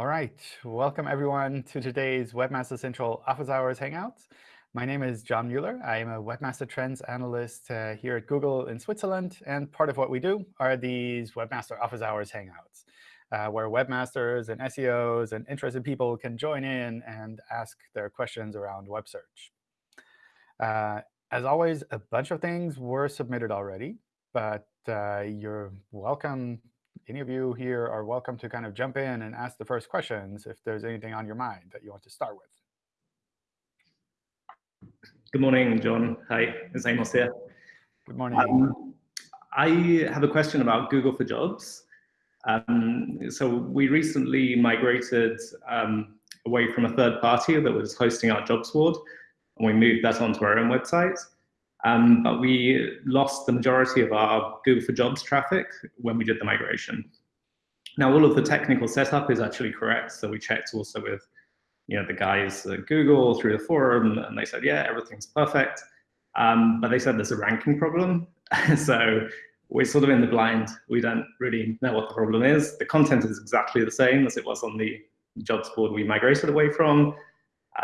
All right. Welcome, everyone, to today's Webmaster Central Office Hours Hangouts. My name is John Mueller. I am a Webmaster Trends Analyst uh, here at Google in Switzerland. And part of what we do are these Webmaster Office Hours Hangouts, uh, where webmasters and SEOs and interested people can join in and ask their questions around web search. Uh, as always, a bunch of things were submitted already, but uh, you're welcome any of you here are welcome to kind of jump in and ask the first questions if there's anything on your mind that you want to start with. Good morning, John. Hi, it's Amos here. Good morning. Um, I have a question about Google for Jobs. Um, so we recently migrated um, away from a third party that was hosting our jobs board, and we moved that onto our own website. Um, but we lost the majority of our Google for Jobs traffic when we did the migration. Now, all of the technical setup is actually correct. So we checked also with you know, the guys at Google through the forum, and they said, yeah, everything's perfect. Um, but they said there's a ranking problem. so we're sort of in the blind. We don't really know what the problem is. The content is exactly the same as it was on the jobs board we migrated away from.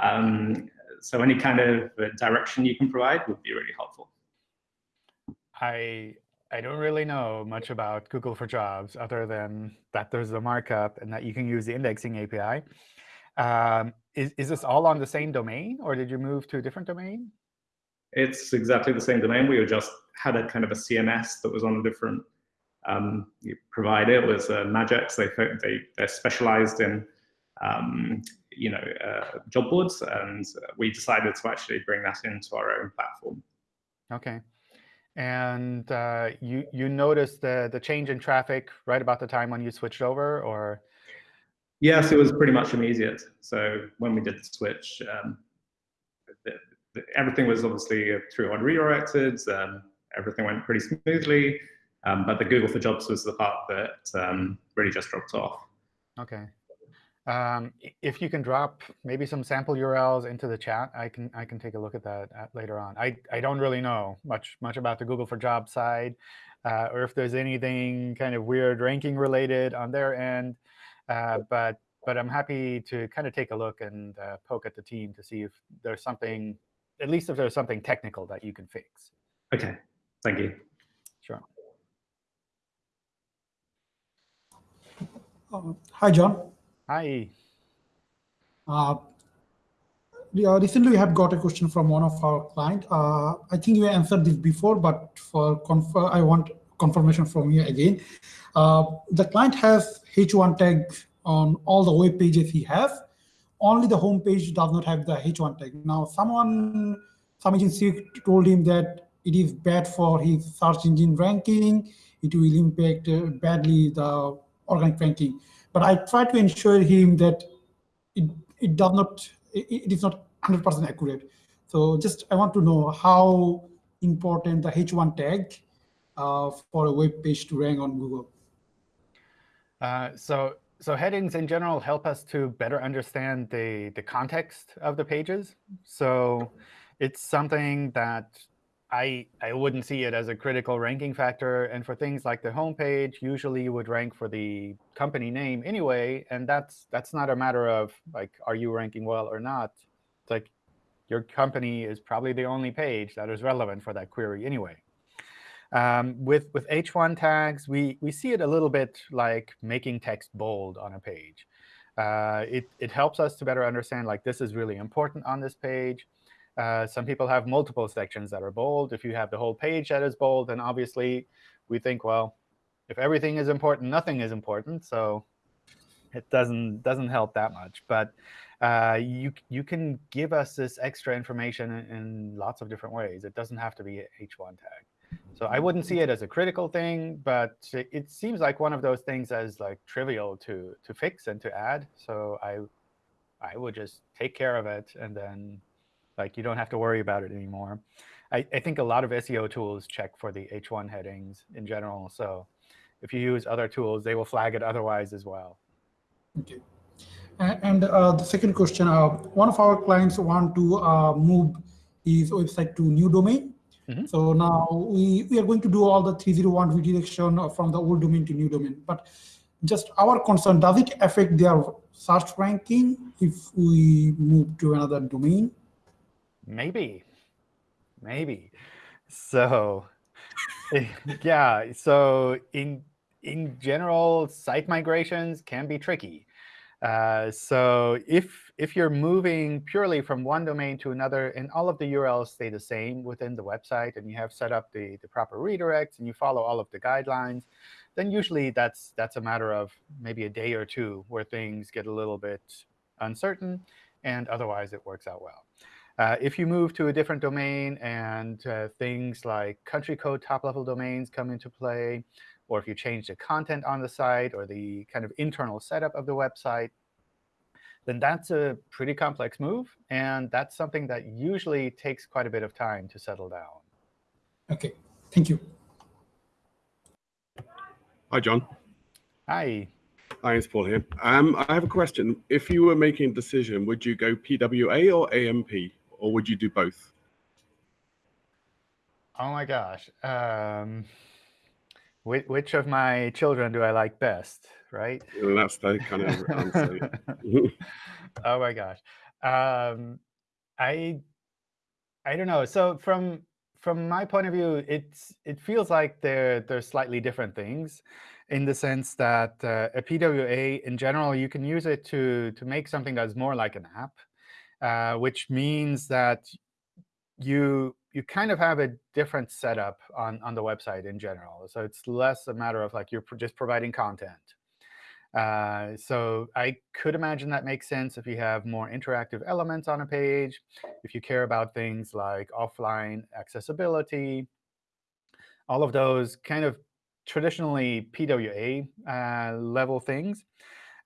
Um, so any kind of uh, direction you can provide would be really helpful. I I don't really know much about Google for Jobs other than that there's a markup and that you can use the indexing API. Um, is, is this all on the same domain, or did you move to a different domain? It's exactly the same domain. We just had a kind of a CMS that was on a different um, provider. It was uh, Madgex. They, they, they're specialized in um, you know, uh, job boards, and we decided to actually bring that into our own platform. OK. And uh, you you noticed the the change in traffic right about the time when you switched over, or? Yes, it was pretty much immediate. So when we did the switch, um, the, the, everything was obviously through on redirected. Um, everything went pretty smoothly. Um, but the Google for Jobs was the part that um, really just dropped off. OK. Um, if you can drop maybe some sample URLs into the chat, I can I can take a look at that at, later on. I, I don't really know much much about the Google for Jobs side, uh, or if there's anything kind of weird ranking related on their end. Uh, but but I'm happy to kind of take a look and uh, poke at the team to see if there's something, at least if there's something technical that you can fix. OK, thank you. Sure. Um, hi, John. Hi. Uh, recently, we have got a question from one of our client. Uh, I think you answered this before, but for I want confirmation from you again. Uh, the client has H1 tag on all the web pages he has. Only the home page does not have the H1 tag. Now, someone, some agency told him that it is bad for his search engine ranking. It will impact uh, badly the organic ranking. But I try to ensure him that it, it does not, it, it is not 100% accurate. So just I want to know how important the H1 tag uh, for a web page to rank on Google. Uh, so so headings in general help us to better understand the, the context of the pages. So it's something that I, I wouldn't see it as a critical ranking factor. And for things like the homepage, usually you would rank for the company name anyway. And that's that's not a matter of like, are you ranking well or not? It's like your company is probably the only page that is relevant for that query anyway. Um, with with H1 tags, we we see it a little bit like making text bold on a page. Uh, it it helps us to better understand like this is really important on this page. Uh, some people have multiple sections that are bold. If you have the whole page that is bold, then obviously we think, well, if everything is important, nothing is important. So it doesn't doesn't help that much. But uh, you you can give us this extra information in, in, lots of different ways. It doesn't have to be H1 tag. So I wouldn't see it as a critical thing, but it, it seems like one of those things as like trivial to to fix and to add. So I I would just take care of it and then like you don't have to worry about it anymore. I, I think a lot of SEO tools check for the H1 headings in general. So if you use other tools, they will flag it otherwise as well. Okay. And uh, the second question, uh, one of our clients want to uh, move his website to new domain. Mm -hmm. So now we, we are going to do all the 301 redirection from the old domain to new domain. But just our concern, does it affect their search ranking if we move to another domain? Maybe, maybe. So yeah, so in in general, site migrations can be tricky. Uh, so if if you're moving purely from one domain to another, and all of the URLs stay the same within the website, and you have set up the, the proper redirects, and you follow all of the guidelines, then usually that's that's a matter of maybe a day or two where things get a little bit uncertain, and otherwise it works out well. Uh, if you move to a different domain and uh, things like country code top-level domains come into play, or if you change the content on the site or the kind of internal setup of the website, then that's a pretty complex move. And that's something that usually takes quite a bit of time to settle down. OK, thank you. Hi, John. Hi. Hi, it's Paul here. Um, I have a question. If you were making a decision, would you go PWA or AMP, or would you do both? Oh my gosh. Um, which, which of my children do I like best, right? Well, that's the kind of answer. oh my gosh. Um, I I don't know. So from from my point of view, it's it feels like they're they're slightly different things, in the sense that uh, a PWA in general you can use it to to make something that's more like an app, uh, which means that you you kind of have a different setup on, on the website in general. So it's less a matter of like you're just providing content. Uh, so I could imagine that makes sense if you have more interactive elements on a page, if you care about things like offline accessibility, all of those kind of traditionally PWA uh, level things.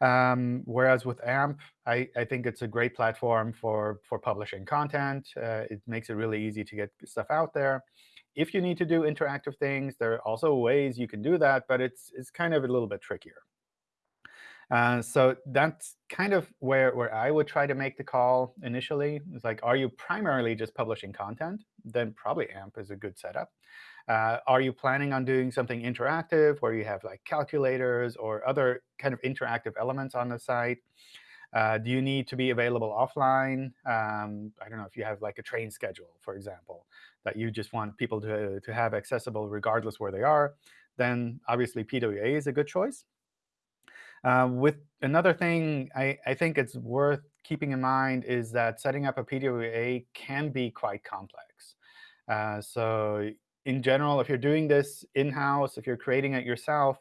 Um, whereas with AMP, I, I, think it's a great platform for, for publishing content. Uh, it makes it really easy to get stuff out there. If you need to do interactive things, there are also ways you can do that, but it's, it's kind of a little bit trickier. Uh, so that's kind of where, where I would try to make the call initially. It's like, are you primarily just publishing content? Then probably AMP is a good setup. Uh, are you planning on doing something interactive where you have like calculators or other kind of interactive elements on the site? Uh, do you need to be available offline? Um, I don't know if you have like a train schedule, for example, that you just want people to, to have accessible regardless where they are, then obviously PWA is a good choice. Uh, with another thing I, I think it's worth keeping in mind is that setting up a PWA can be quite complex. Uh, so in general, if you're doing this in-house, if you're creating it yourself,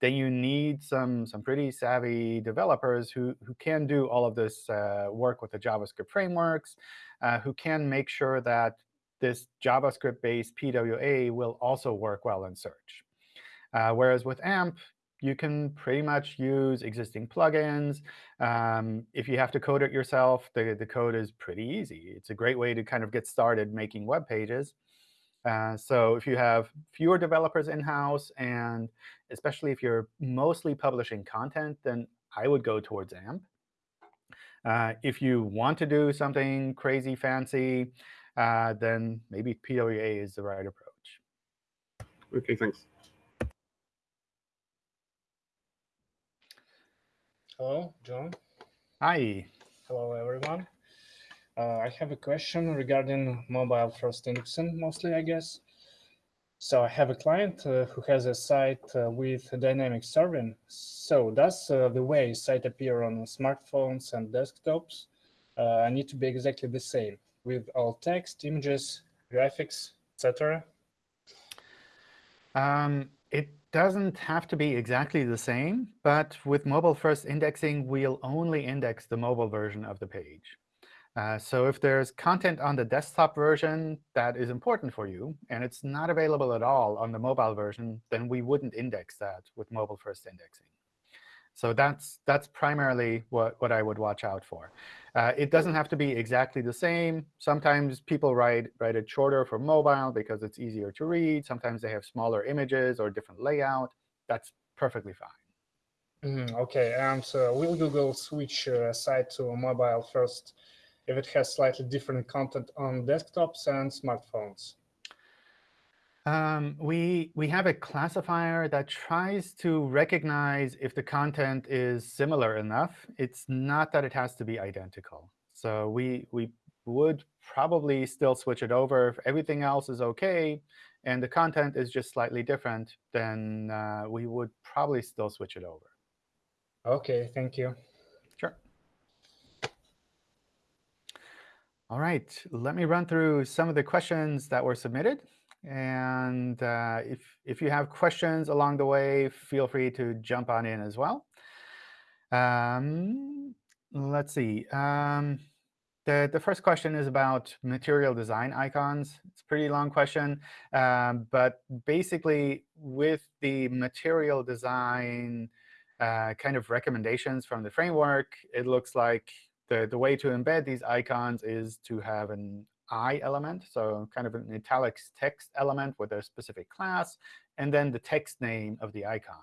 then you need some some pretty savvy developers who who can do all of this uh, work with the JavaScript frameworks, uh, who can make sure that this JavaScript-based PWA will also work well in search. Uh, whereas with AMP, you can pretty much use existing plugins. Um, if you have to code it yourself, the, the code is pretty easy. It's a great way to kind of get started making web pages. Uh, so if you have fewer developers in-house, and especially if you're mostly publishing content, then I would go towards AMP. Uh, if you want to do something crazy fancy, uh, then maybe PWA is the right approach. OK, thanks. Hello, John. Hi. Hello, everyone. Uh, I have a question regarding mobile first indexing, mostly, I guess. So I have a client uh, who has a site uh, with dynamic serving. So does uh, the way site appear on smartphones and desktops uh, need to be exactly the same with all text, images, graphics, etc.? Um, it doesn't have to be exactly the same, but with mobile first indexing, we'll only index the mobile version of the page. Uh, so if there's content on the desktop version that is important for you, and it's not available at all on the mobile version, then we wouldn't index that with mobile first indexing. So that's that's primarily what, what I would watch out for. Uh, it doesn't have to be exactly the same. Sometimes people write, write it shorter for mobile because it's easier to read. Sometimes they have smaller images or different layout. That's perfectly fine. Mm. OK, and uh, will Google switch uh, site to mobile first if it has slightly different content on desktops and smartphones? Um, we, we have a classifier that tries to recognize if the content is similar enough. It's not that it has to be identical. So we, we would probably still switch it over. If everything else is OK and the content is just slightly different, then uh, we would probably still switch it over. OK, thank you. All right, let me run through some of the questions that were submitted. And uh, if, if you have questions along the way, feel free to jump on in as well. Um, let's see. Um, the, the first question is about material design icons. It's a pretty long question. Um, but basically, with the material design uh, kind of recommendations from the framework, it looks like the, the way to embed these icons is to have an I element, so kind of an italics text element with a specific class, and then the text name of the icon.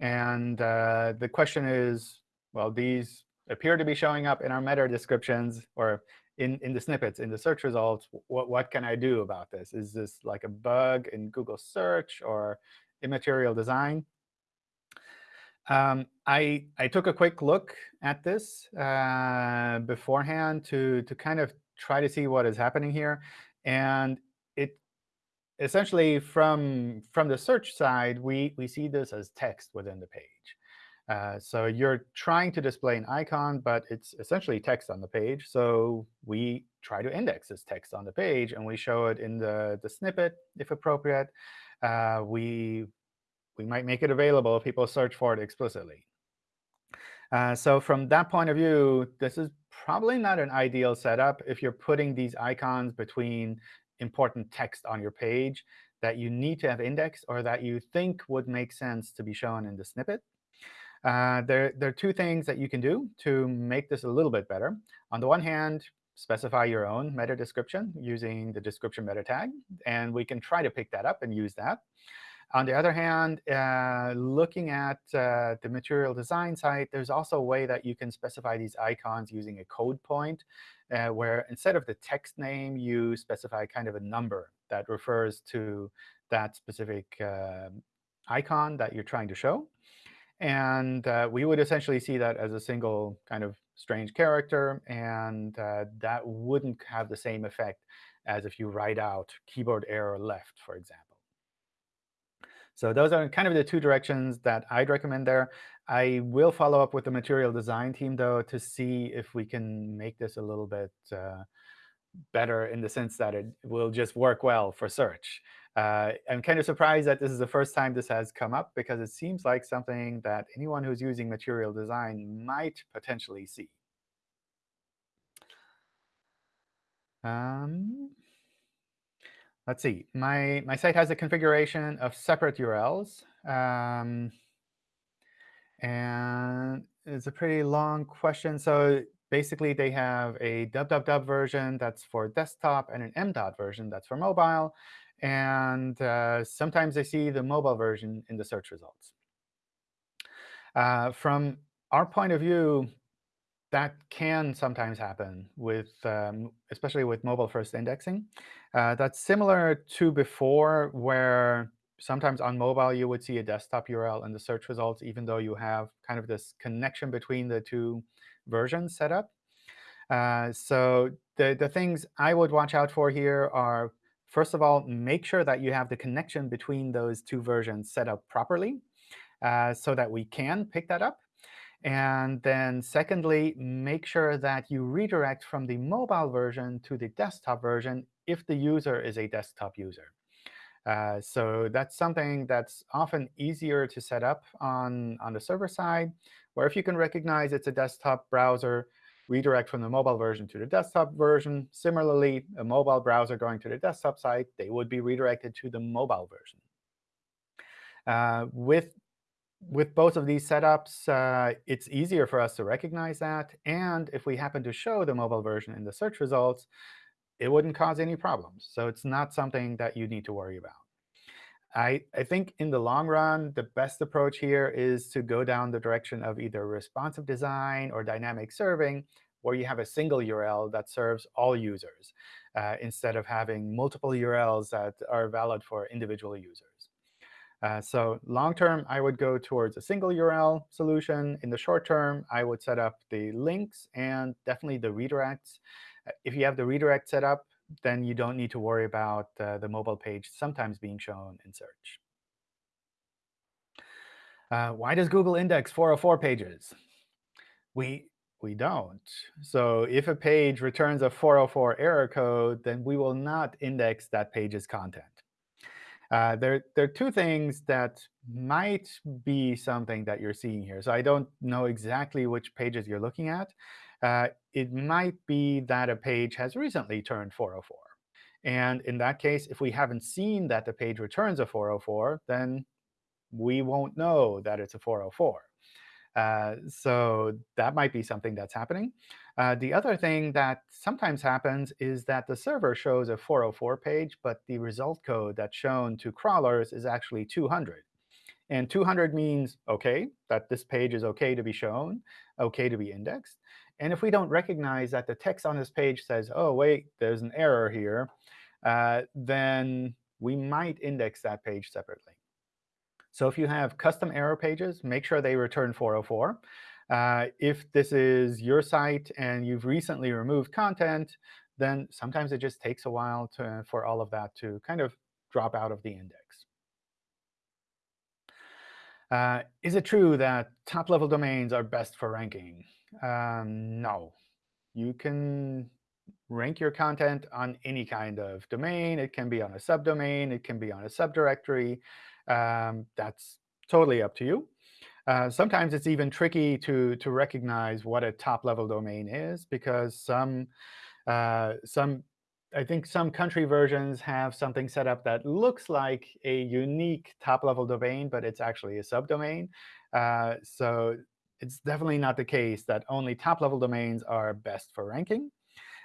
And uh, the question is, well, these appear to be showing up in our meta descriptions or in, in the snippets, in the search results. What, what can I do about this? Is this like a bug in Google search or immaterial design? Um, I, I took a quick look at this uh, beforehand to, to kind of try to see what is happening here. And it essentially, from, from the search side, we, we see this as text within the page. Uh, so you're trying to display an icon, but it's essentially text on the page. So we try to index this text on the page, and we show it in the, the snippet, if appropriate. Uh, we, we might make it available if people search for it explicitly. Uh, so from that point of view, this is probably not an ideal setup if you're putting these icons between important text on your page that you need to have indexed or that you think would make sense to be shown in the snippet. Uh, there, there are two things that you can do to make this a little bit better. On the one hand, specify your own meta description using the description meta tag. And we can try to pick that up and use that. On the other hand, uh, looking at uh, the material design site, there's also a way that you can specify these icons using a code point, uh, where instead of the text name, you specify kind of a number that refers to that specific uh, icon that you're trying to show. And uh, we would essentially see that as a single kind of strange character. And uh, that wouldn't have the same effect as if you write out keyboard arrow left, for example. So those are kind of the two directions that I'd recommend there. I will follow up with the material design team, though, to see if we can make this a little bit uh, better in the sense that it will just work well for search. Uh, I'm kind of surprised that this is the first time this has come up, because it seems like something that anyone who's using material design might potentially see. Um, let's see. My, my site has a configuration of separate URLs. Um, and it's a pretty long question. So basically, they have a www version that's for desktop and an m.dot version that's for mobile. And uh, sometimes they see the mobile version in the search results. Uh, from our point of view, that can sometimes happen with, um, especially with mobile-first indexing. Uh, that's similar to before, where sometimes on mobile you would see a desktop URL in the search results, even though you have kind of this connection between the two versions set up. Uh, so the, the things I would watch out for here are, first of all, make sure that you have the connection between those two versions set up properly uh, so that we can pick that up. And then secondly, make sure that you redirect from the mobile version to the desktop version if the user is a desktop user. Uh, so that's something that's often easier to set up on, on the server side, where if you can recognize it's a desktop browser, redirect from the mobile version to the desktop version. Similarly, a mobile browser going to the desktop site, they would be redirected to the mobile version. Uh, with with both of these setups, uh, it's easier for us to recognize that. And if we happen to show the mobile version in the search results, it wouldn't cause any problems. So it's not something that you need to worry about. I, I think in the long run, the best approach here is to go down the direction of either responsive design or dynamic serving, where you have a single URL that serves all users uh, instead of having multiple URLs that are valid for individual users. Uh, so long term, I would go towards a single URL solution. In the short term, I would set up the links and definitely the redirects. Uh, if you have the redirect set up, then you don't need to worry about uh, the mobile page sometimes being shown in search. Uh, why does Google index 404 pages? We, we don't. So if a page returns a 404 error code, then we will not index that page's content. Uh, there, there are two things that might be something that you're seeing here. So I don't know exactly which pages you're looking at. Uh, it might be that a page has recently turned 404. And in that case, if we haven't seen that the page returns a 404, then we won't know that it's a 404. Uh, so that might be something that's happening. Uh, the other thing that sometimes happens is that the server shows a 404 page, but the result code that's shown to crawlers is actually 200. And 200 means, OK, that this page is OK to be shown, OK to be indexed. And if we don't recognize that the text on this page says, oh, wait, there's an error here, uh, then we might index that page separately. So if you have custom error pages, make sure they return 404. Uh, if this is your site and you've recently removed content, then sometimes it just takes a while to, for all of that to kind of drop out of the index. Uh, is it true that top-level domains are best for ranking? Um, no. You can rank your content on any kind of domain. It can be on a subdomain. It can be on a subdirectory. Um, that's totally up to you. Uh, sometimes it's even tricky to, to recognize what a top-level domain is, because some, uh, some, I think some country versions have something set up that looks like a unique top-level domain, but it's actually a subdomain. Uh, so it's definitely not the case that only top-level domains are best for ranking.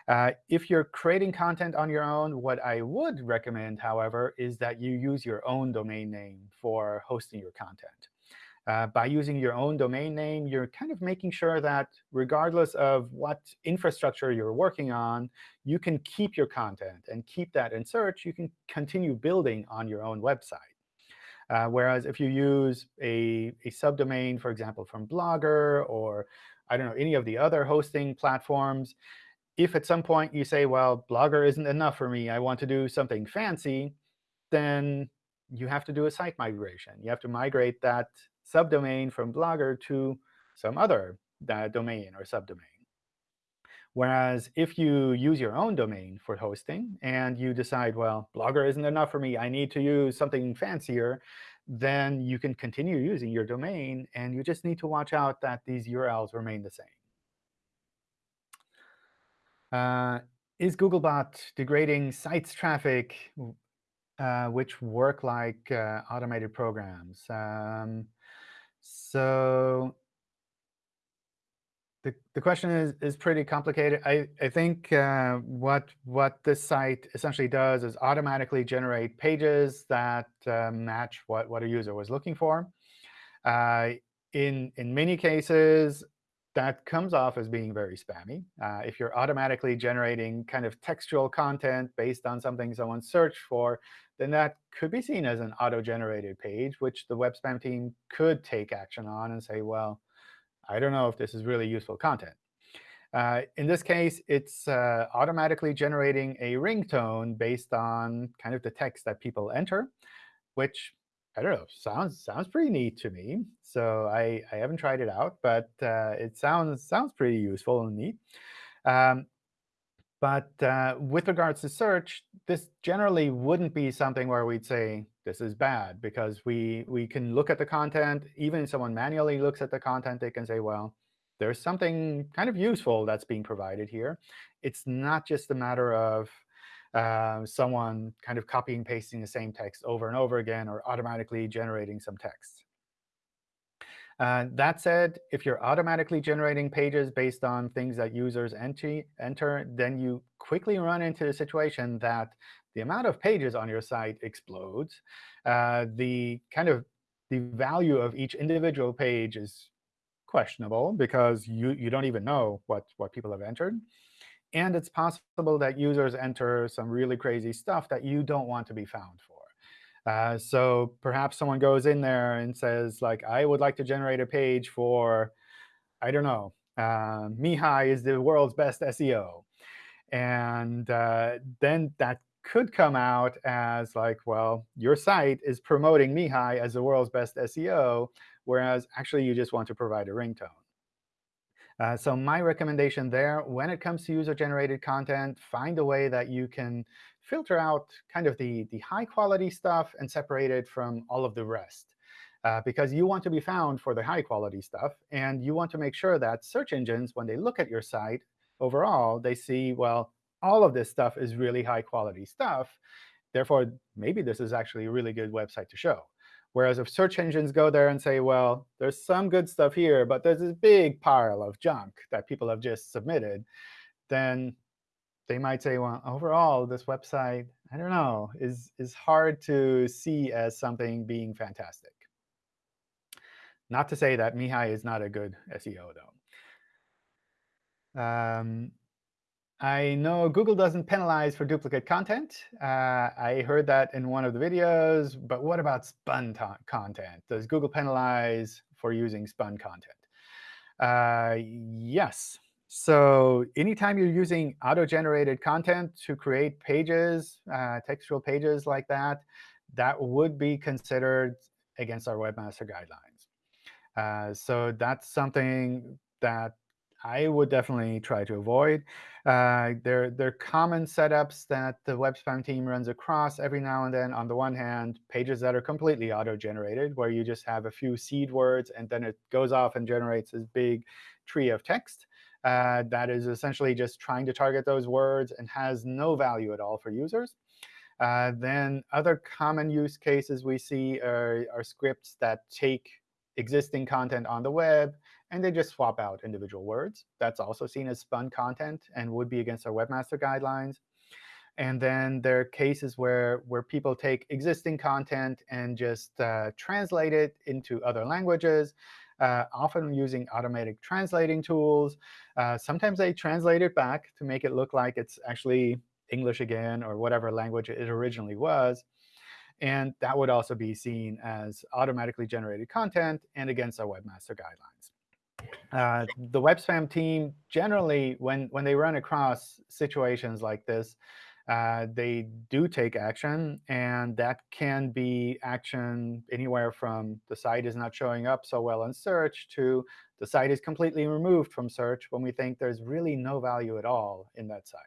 Uh, if you're creating content on your own, what I would recommend, however, is that you use your own domain name for hosting your content. Uh, by using your own domain name, you're kind of making sure that regardless of what infrastructure you're working on, you can keep your content and keep that in search. You can continue building on your own website. Uh, whereas if you use a, a subdomain, for example, from Blogger or I don't know, any of the other hosting platforms, if at some point you say, well, Blogger isn't enough for me, I want to do something fancy, then you have to do a site migration. You have to migrate that subdomain from Blogger to some other domain or subdomain. Whereas if you use your own domain for hosting and you decide, well, Blogger isn't enough for me, I need to use something fancier, then you can continue using your domain. And you just need to watch out that these URLs remain the same. Uh, is Googlebot degrading sites traffic uh, which work like uh, automated programs? Um, so the, the question is, is pretty complicated. I, I think uh, what, what this site essentially does is automatically generate pages that uh, match what, what a user was looking for. Uh, in, in many cases, that comes off as being very spammy. Uh, if you're automatically generating kind of textual content based on something someone searched for, then that could be seen as an auto-generated page, which the web spam team could take action on and say, well, I don't know if this is really useful content. Uh, in this case, it's uh, automatically generating a ringtone based on kind of the text that people enter, which I don't know, sounds sounds pretty neat to me. So I, I haven't tried it out, but uh, it sounds sounds pretty useful and neat. Um, but uh, with regards to search, this generally wouldn't be something where we'd say this is bad, because we we can look at the content. Even if someone manually looks at the content, they can say, well, there's something kind of useful that's being provided here. It's not just a matter of uh, someone kind of copying pasting the same text over and over again or automatically generating some text. Uh, that said, if you're automatically generating pages based on things that users enter, enter, then you quickly run into the situation that the amount of pages on your site explodes. Uh, the kind of the value of each individual page is questionable because you, you don't even know what, what people have entered. And it's possible that users enter some really crazy stuff that you don't want to be found for. Uh, so perhaps someone goes in there and says, like, I would like to generate a page for, I don't know, uh, Mihai is the world's best SEO. And uh, then that could come out as like, well, your site is promoting Mihai as the world's best SEO, whereas actually you just want to provide a ringtone. Uh, so my recommendation there, when it comes to user-generated content, find a way that you can filter out kind of the, the high-quality stuff and separate it from all of the rest. Uh, because you want to be found for the high-quality stuff, and you want to make sure that search engines, when they look at your site, overall, they see, well, all of this stuff is really high-quality stuff. Therefore, maybe this is actually a really good website to show. Whereas if search engines go there and say, well, there's some good stuff here, but there's this big pile of junk that people have just submitted, then they might say, well, overall, this website, I don't know, is, is hard to see as something being fantastic. Not to say that Mihai is not a good SEO, though. Um, I know Google doesn't penalize for duplicate content. Uh, I heard that in one of the videos. But what about spun content? Does Google penalize for using spun content? Uh, yes. So anytime you're using auto-generated content to create pages, uh, textual pages like that, that would be considered against our webmaster guidelines. Uh, so that's something that I would definitely try to avoid. Uh, there are common setups that the web spam team runs across every now and then. On the one hand, pages that are completely auto-generated, where you just have a few seed words, and then it goes off and generates this big tree of text. Uh, that is essentially just trying to target those words and has no value at all for users. Uh, then other common use cases we see are, are scripts that take existing content on the web and they just swap out individual words. That's also seen as spun content and would be against our webmaster guidelines. And then there are cases where, where people take existing content and just uh, translate it into other languages, uh, often using automatic translating tools. Uh, sometimes they translate it back to make it look like it's actually English again or whatever language it originally was. And that would also be seen as automatically generated content and against our webmaster guidelines. Uh, the web spam team generally, when, when they run across situations like this, uh, they do take action. And that can be action anywhere from the site is not showing up so well in search to the site is completely removed from search when we think there's really no value at all in that site.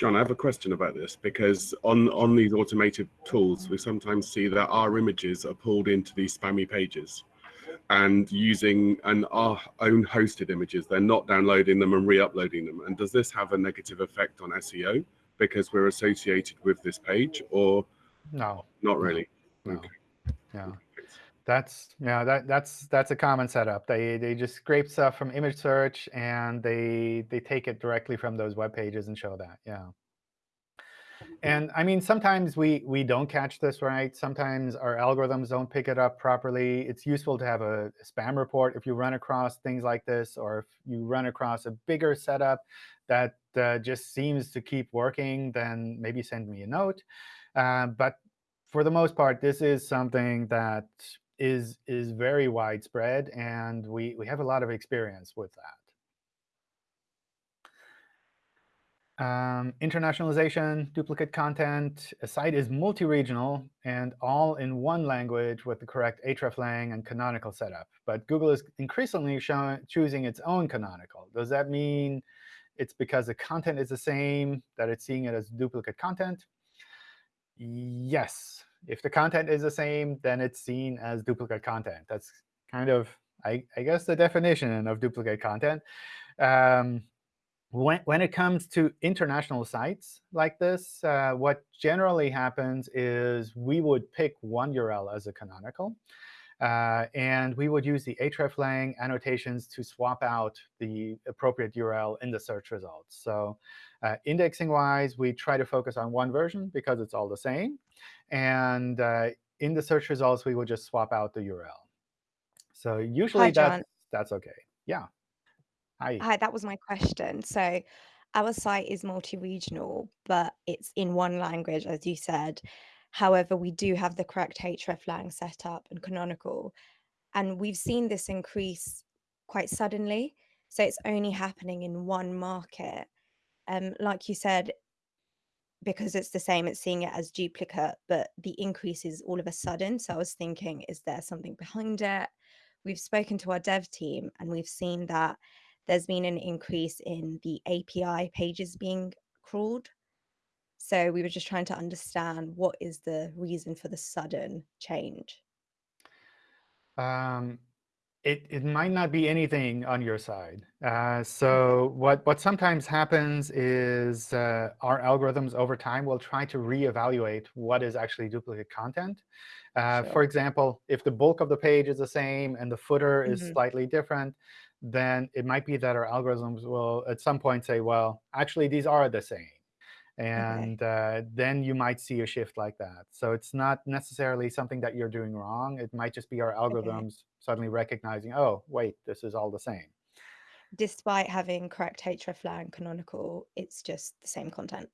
John, I have a question about this because on, on these automated tools, we sometimes see that our images are pulled into these spammy pages and using an our own hosted images. They're not downloading them and re-uploading them. And does this have a negative effect on SEO because we're associated with this page or no? Not really. No. Okay. Yeah. That's yeah, that that's that's a common setup. They they just scrape stuff from image search and they they take it directly from those web pages and show that. Yeah. And I mean, sometimes we, we don't catch this right. Sometimes our algorithms don't pick it up properly. It's useful to have a, spam report if you run across things like this, or if you run across a bigger setup that uh, just seems to keep working, then maybe send me a note. Uh, but for the most part, this is something that is, is very widespread, and we, we have a lot of experience with that. Um, internationalization, duplicate content, a site is multi-regional and all in one language with the correct hreflang and canonical setup. But Google is increasingly showing, choosing its own canonical. Does that mean it's because the content is the same that it's seeing it as duplicate content? Yes. If the content is the same, then it's seen as duplicate content. That's kind of, I, I guess, the definition of duplicate content. Um, when, when it comes to international sites like this, uh, what generally happens is we would pick one URL as a canonical. Uh, and we would use the hreflang annotations to swap out the appropriate URL in the search results. So uh, indexing-wise, we try to focus on one version because it's all the same. And uh, in the search results, we would just swap out the URL. So usually Hi, that's that's OK. Yeah. Hi. Hi, that was my question. So our site is multi-regional, but it's in one language, as you said. However, we do have the correct hreflang set up and canonical. And we've seen this increase quite suddenly. So it's only happening in one market. Um, like you said, because it's the same, it's seeing it as duplicate, but the increase is all of a sudden. So I was thinking, is there something behind it? We've spoken to our dev team and we've seen that there's been an increase in the API pages being crawled. So we were just trying to understand what is the reason for the sudden change. Um, it, it might not be anything on your side. Uh, so what, what sometimes happens is uh, our algorithms over time will try to reevaluate what is actually duplicate content. Uh, Sure. For example, if the bulk of the page is the same and the footer is Mhm. slightly different, then it might be that our algorithms will at some point say, well, actually, these are the same. And uh, then you might see a shift like that. So it's not necessarily something that you're doing wrong. It might just be our algorithms suddenly recognizing, oh, wait, this is all the same. Despite having correct hreflang canonical, it's just the same content.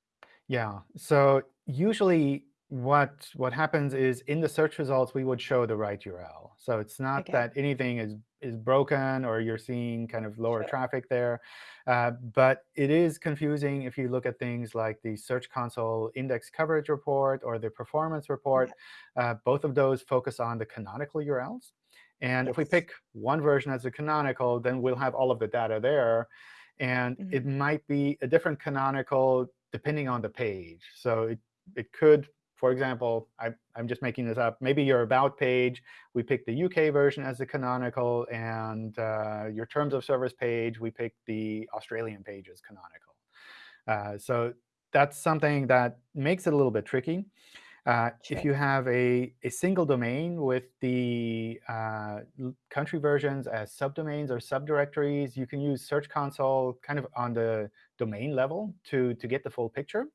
Yeah. So usually what what happens is in the search results, we would show the right URL. So it's not Okay. that anything is is broken or you're seeing kind of lower Sure. traffic there. Uh, but it is confusing if you look at things like the Search Console Index Coverage Report or the Performance Report. Uh, both of those focus on the canonical URLs. And if we pick one version as a canonical, then we'll have all of the data there. And it might be a different canonical depending on the page. So it, it could, for example, I, I'm just making this up. Maybe your About page, we pick the UK version as the canonical. And uh, your Terms of Service page, we pick the Australian page as canonical. Uh, so that's something that makes it a little bit tricky. Uh, If you have a, a single domain with the uh, country versions as subdomains or subdirectories, you can use Search Console kind of on the domain level to, to get the full picture.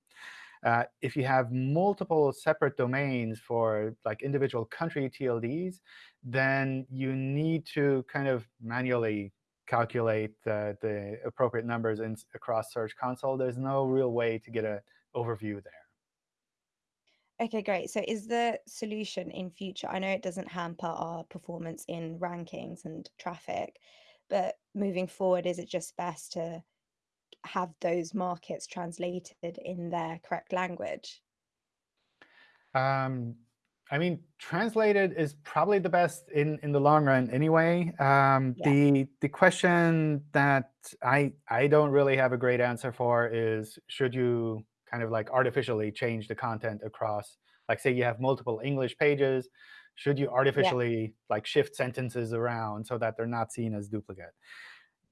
Uh, if you have multiple separate domains for like individual country TLDs, then you need to kind of manually calculate the, the appropriate numbers in, across Search Console. There's no real way to get an overview there. Okay, great. So is the solution in future, I know it doesn't hamper our performance in rankings and traffic, but moving forward, is it just best to have those markets translated in their correct language? Um, I mean, translated is probably the best in, in the long run anyway. Um, Yeah. The the question that I I don't really have a great answer for is should you kind of like artificially change the content across, like say you have multiple English pages, should you artificially like shift sentences around so that they're not seen as duplicate?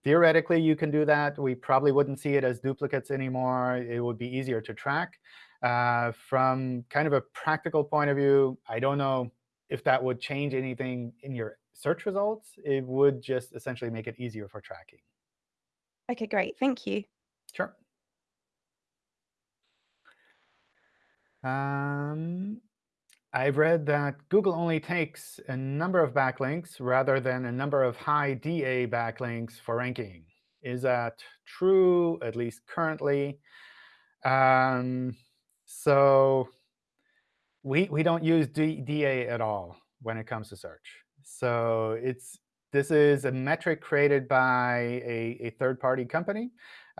Theoretically, you can do that. We probably wouldn't see it as duplicates anymore. It would be easier to track. Uh, from kind of a practical point of view, I don't know if that would change anything in your search results. It would just essentially make it easier for tracking. Okay, great. Thank you. Sure. Um, I've read that Google only takes a number of backlinks rather than a number of high DA backlinks for ranking. Is that true, at least currently? Um, so we, we don't use D, DA at all when it comes to search. So it's this is a metric created by a, a third-party company.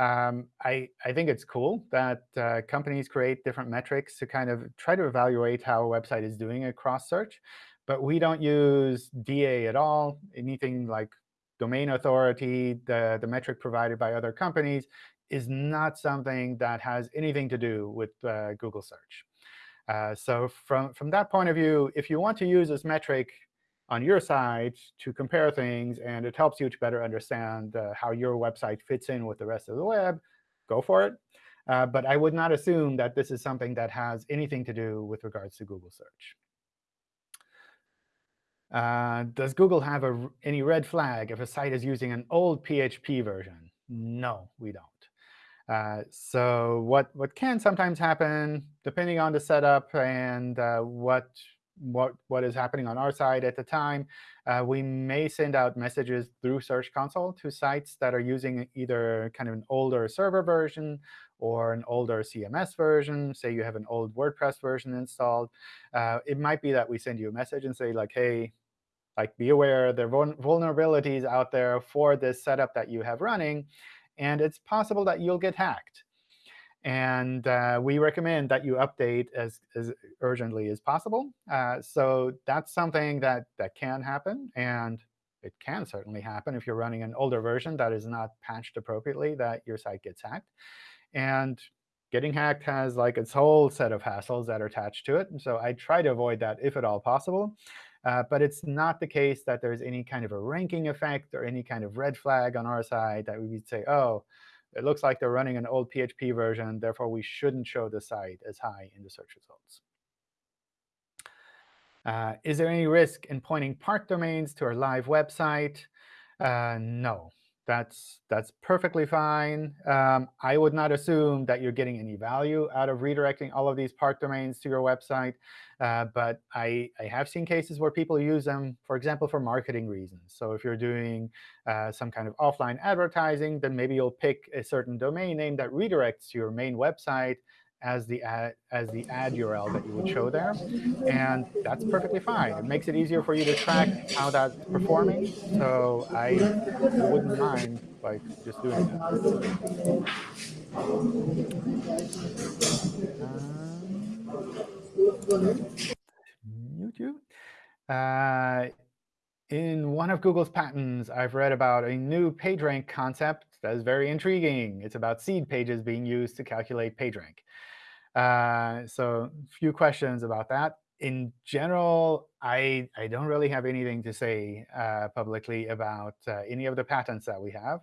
Um, I, I think it's cool that uh, companies create different metrics to kind of try to evaluate how a website is doing across search. But we don't use DA at all. Anything like domain authority, the, the metric provided by other companies, is not something that has anything to do with uh, Google search. Uh, so from, from that point of view, if you want to use this metric on your side to compare things, and it helps you to better understand uh, how your website fits in with the rest of the web, go for it. Uh, but I would not assume that this is something that has anything to do with regards to Google search. Uh, does Google have a, any red flag if a site is using an old PHP version? No, we don't. Uh, so what, what can sometimes happen, depending on the setup and uh, what, what, what is happening on our side at the time. Uh, we may send out messages through Search Console to sites that are using either kind of an older server version or an older CMS version. Say you have an old WordPress version installed. Uh, it might be that we send you a message and say, like, hey, like be aware there are vulnerabilities out there for this setup that you have running. And it's possible that you'll get hacked. And uh, we recommend that you update as, as urgently as possible. Uh, so that's something that, that can happen. And it can certainly happen if you're running an older version that is not patched appropriately, that your site gets hacked. And getting hacked has like its whole set of hassles that are attached to it. And so I try to avoid that if at all possible. Uh, but it's not the case that there's any kind of a ranking effect or any kind of red flag on our side that we would say, oh, it looks like they're running an old PHP version. Therefore, we shouldn't show the site as high in the search results. Uh, is there any risk in pointing parked domains to our live website? Uh, no that's that's perfectly fine. Um, I would not assume that you're getting any value out of redirecting all of these parked domains to your website. Uh, but I, I have seen cases where people use them, for example, for marketing reasons. So if you're doing uh, some kind of offline advertising, then maybe you'll pick a certain domain name that redirects your main website as the ad, as the ad URL that you would show there. And that's perfectly fine. It makes it easier for you to track how that's performing. So I wouldn't mind like just doing that. YouTube. Uh, in one of Google's patents, I've read about a new PageRank concept that is very intriguing. It's about seed pages being used to calculate PageRank. Uh, so few questions about that. In general, I, I don't really have anything to say uh, publicly about uh, any of the patents that we have.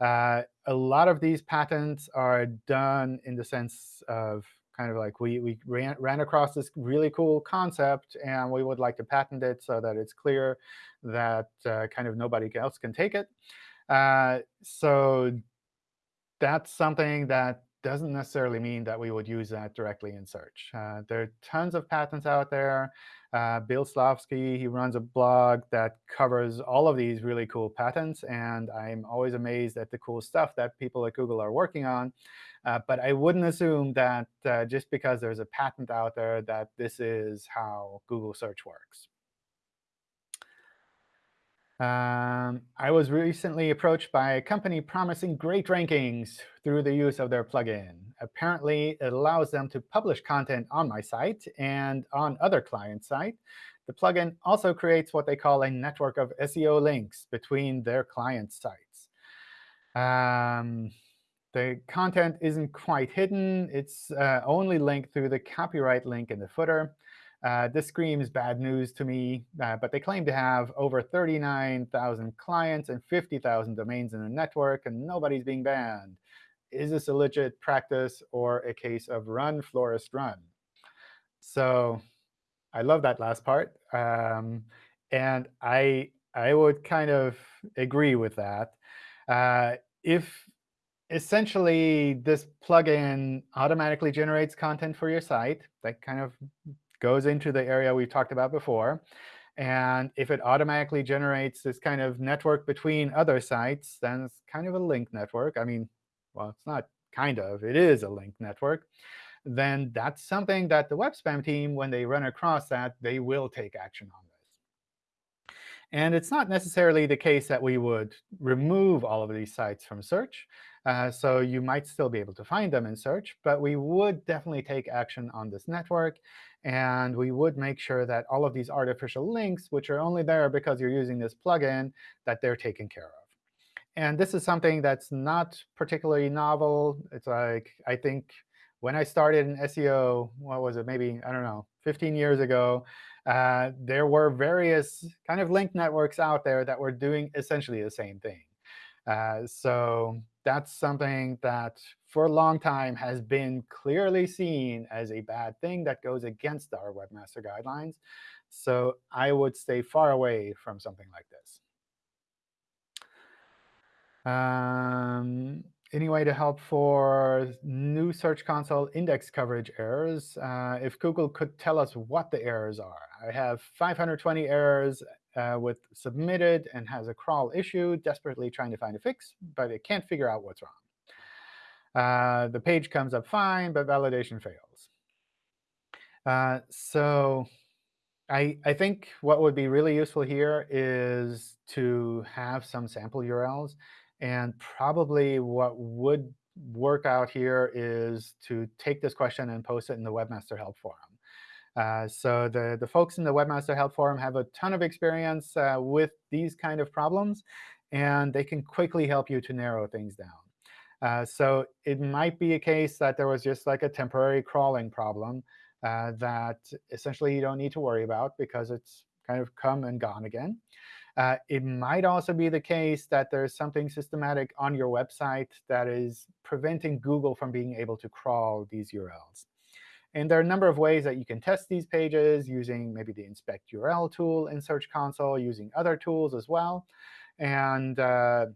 Uh, a lot of these patents are done in the sense of kind of like we, we ran, ran across this really cool concept, and we would like to patent it so that it's clear that uh, kind of nobody else can take it. Uh, so that's something that doesn't necessarily mean that we would use that directly in search. Uh, there are tons of patents out there. Uh, Bill Slawski, he runs a blog that covers all of these really cool patents. And I'm always amazed at the cool stuff that people at Google are working on. Uh, but I wouldn't assume that uh, just because there's a patent out there that this is how Google search works. Um, I was recently approached by a company promising great rankings through the use of their plugin. Apparently, it allows them to publish content on my site and on other client sites. The plugin also creates what they call a network of SEO links between their client sites. Um, the content isn't quite hidden. It's uh, only linked through the copyright link in the footer. Uh, this screams bad news to me, uh, but they claim to have over 39,000 clients and 50,000 domains in the network, and nobody's being banned. Is this a legit practice or a case of run, Forrest, run? So I love that last part. Um, and I, I would kind of agree with that. Uh, if essentially this plugin automatically generates content for your site, that kind of goes into the area we've talked about before. And if it automatically generates this kind of network between other sites, then it's kind of a link network. I mean, well, it's not kind of. It is a link network. Then that's something that the web spam team, when they run across that, they will take action on this. And it's not necessarily the case that we would remove all of these sites from search. Uh, so you might still be able to find them in search. But we would definitely take action on this network. And we would make sure that all of these artificial links, which are only there because you're using this plugin, that they're taken care of. And this is something that's not particularly novel. It's like, I think when I started in SEO, what was it, maybe, I don't know, 15 years ago, uh, there were various kind of link networks out there that were doing essentially the same thing. Uh, so that's something that for a long time has been clearly seen as a bad thing that goes against our webmaster guidelines. So I would stay far away from something like this. Um, any way to help for new Search Console index coverage errors? Uh, if Google could tell us what the errors are. I have 520 errors uh, with submitted and has a crawl issue, desperately trying to find a fix, but it can't figure out what's wrong. Uh, the page comes up fine, but validation fails. Uh, so I, I think what would be really useful here is to have some sample URLs. And probably what would work out here is to take this question and post it in the Webmaster Help Forum. Uh, so the, the folks in the Webmaster Help Forum have a ton of experience uh, with these kind of problems, and they can quickly help you to narrow things down. Uh, so it might be a case that there was just like a temporary crawling problem uh, that essentially you don't need to worry about because it's kind of come and gone again. Uh, it might also be the case that there's something systematic on your website that is preventing Google from being able to crawl these URLs. And there are a number of ways that you can test these pages using maybe the inspect URL tool in Search Console, using other tools as well. And uh,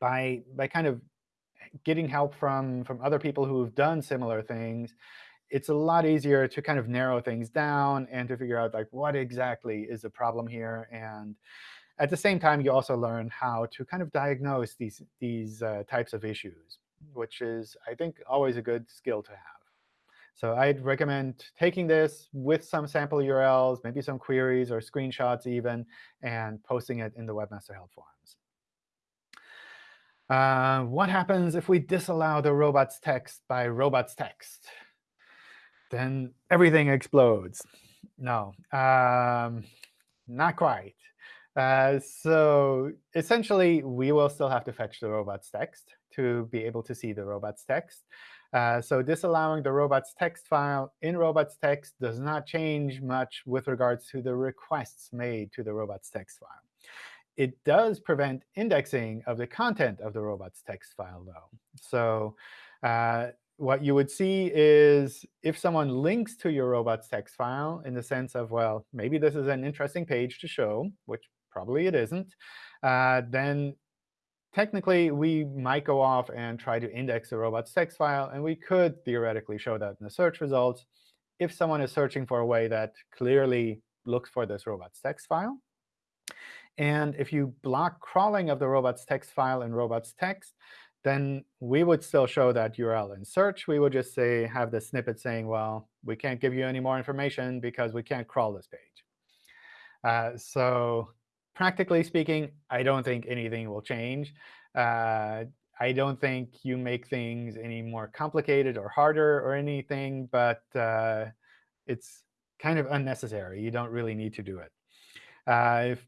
by, by kind of getting help from, from other people who've done similar things, it's a lot easier to kind of narrow things down and to figure out like what exactly is the problem here. And at the same time, you also learn how to kind of diagnose these, these uh, types of issues, which is, I think, always a good skill to have. So I'd recommend taking this with some sample URLs, maybe some queries or screenshots even, and posting it in the Webmaster Help Forums. Uh, what happens if we disallow the robots text by robots text? then everything explodes. No, um, not quite. Uh, so essentially, we will still have to fetch the robots text to be able to see the robots text. Uh, so disallowing the robots text file in robots text does not change much with regards to the requests made to the robots text file. It does prevent indexing of the content of the robots text file, though. So uh, what you would see is if someone links to your robots text file in the sense of, well, maybe this is an interesting page to show, which probably it isn't, uh, then technically we might go off and try to index the robots text file. And we could theoretically show that in the search results if someone is searching for a way that clearly looks for this robots text file. And if you block crawling of the robots text file in robots text, then we would still show that URL in search. We would just say have the snippet saying, well, we can't give you any more information because we can't crawl this page. Uh, so practically speaking, I don't think anything will change. Uh, I don't think you make things any more complicated or harder or anything, but uh, it's kind of unnecessary. You don't really need to do it. Uh, if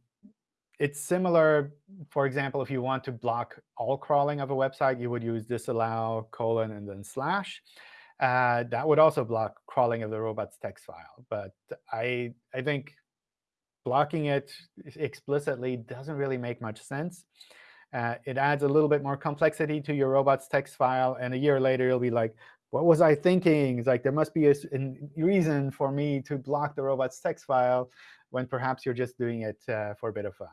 it's similar, for example, if you want to block all crawling of a website, you would use disallow colon and then slash. Uh, that would also block crawling of the robots text file. But I, I think blocking it explicitly doesn't really make much sense. Uh, it adds a little bit more complexity to your robots text file. And a year later, you'll be like, what was I thinking? It's like there must be a, a reason for me to block the robots text file when perhaps you're just doing it uh, for a bit of fun.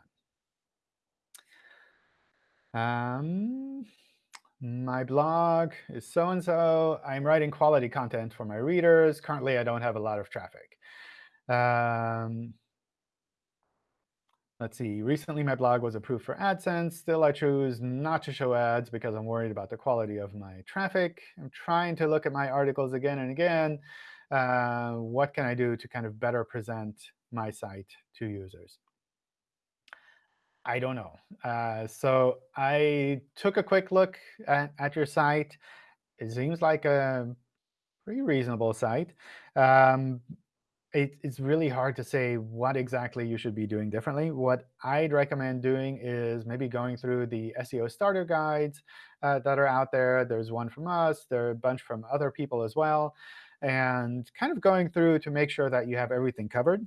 Um, my blog is so-and-so. I'm writing quality content for my readers. Currently, I don't have a lot of traffic. Um, let's see. Recently, my blog was approved for AdSense. Still, I choose not to show ads because I'm worried about the quality of my traffic. I'm trying to look at my articles again and again. Uh, what can I do to kind of better present my site to users? I don't know. Uh, so I took a quick look at, at, your site. It seems like a pretty reasonable site. Um, it, it's really hard to say what exactly you should be doing differently. What I'd recommend doing is maybe going through the SEO starter guides uh, that are out there. There's one from us. There are a bunch from other people as well. And kind of going through to make sure that you have everything covered.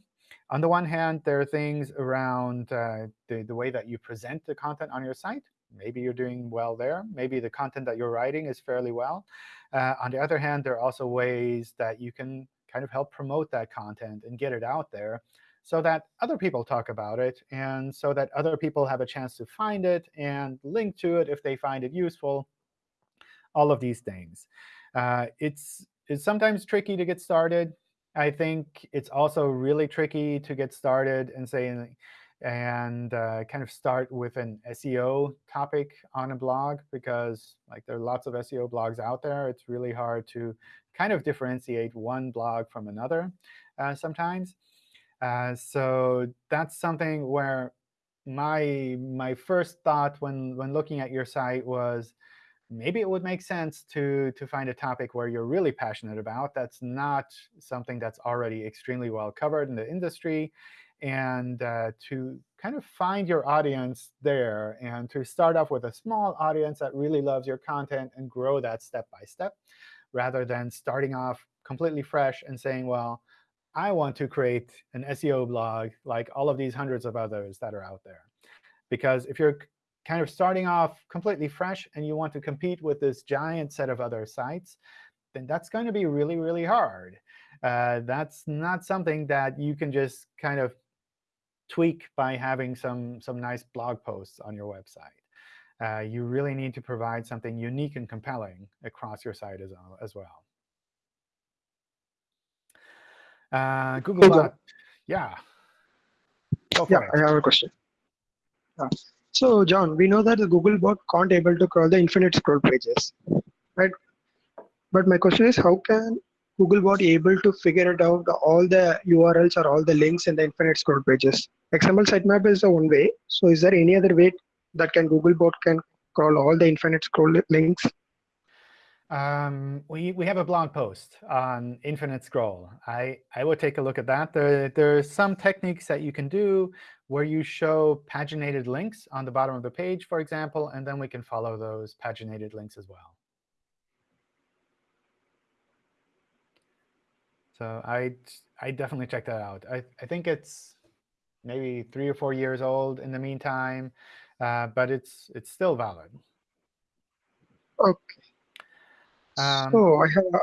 On the one hand, there are things around uh, the, the way that you present the content on your site. Maybe you're doing well there. Maybe the content that you're writing is fairly well. Uh, on the other hand, there are also ways that you can kind of help promote that content and get it out there so that other people talk about it and so that other people have a chance to find it and link to it if they find it useful. all of these things. Uh, it's, it's sometimes tricky to get started. I think it's also really tricky to get started and say and uh, kind of start with an SEO topic on a blog because like there are lots of SEO blogs out there. It's really hard to kind of differentiate one blog from another uh, sometimes. Uh, so that's something where my my first thought when when looking at your site was maybe it would make sense to to find a topic where you're really passionate about that's not something that's already extremely well covered in the industry and uh, to kind of find your audience there and to start off with a small audience that really loves your content and grow that step by step rather than starting off completely fresh and saying, well, I want to create an SEO blog like all of these hundreds of others that are out there. Because if you're kind of starting off completely fresh and you want to compete with this giant set of other sites, then that's going to be really, really hard. Uh, that's not something that you can just kind of tweak by having some, some nice blog posts on your website. Uh, you really need to provide something unique and compelling across your site as, as well. Uh, Google Bot, yeah. yeah, it. I have a question. Uh, so, John, we know that the Google bot can't able to crawl the infinite scroll pages, right? But my question is, how can Googlebot able to figure it out all the URLs or all the links in the infinite scroll pages. XML sitemap is the one way. So is there any other way that can Googlebot can crawl all the infinite scroll links? Um, we, we have a blog post on infinite scroll. I, I would take a look at that. There, there are some techniques that you can do where you show paginated links on the bottom of the page, for example, and then we can follow those paginated links as well. So I I definitely check that out. I I think it's maybe three or four years old in the meantime, uh, but it's it's still valid. Okay. Um, so I have a,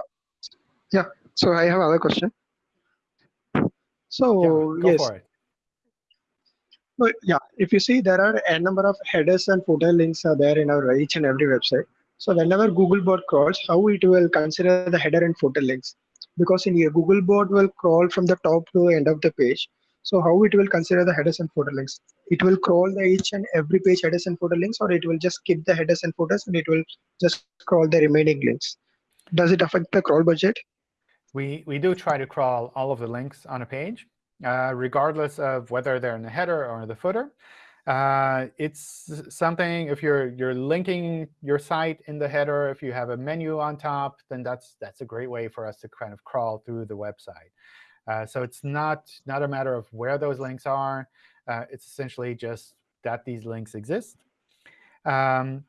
yeah. So I have another question. So yeah, yes. Well, yeah, if you see there are a number of headers and footer links are there in our each and every website. So whenever Googlebot crawls, how it will consider the header and footer links because in here Googlebot will crawl from the top to the end of the page. So how it will consider the headers and footer links? It will crawl the each and every page headers and footer links, or it will just skip the headers and footers and it will just crawl the remaining links. Does it affect the crawl budget? We we do try to crawl all of the links on a page, uh, regardless of whether they're in the header or the footer. Uh, it's something, if you're you're linking your site in the header, if you have a menu on top, then that's that's a great way for us to kind of crawl through the website. Uh, so it's not, not a matter of where those links are. Uh, it's essentially just that these links exist. Um,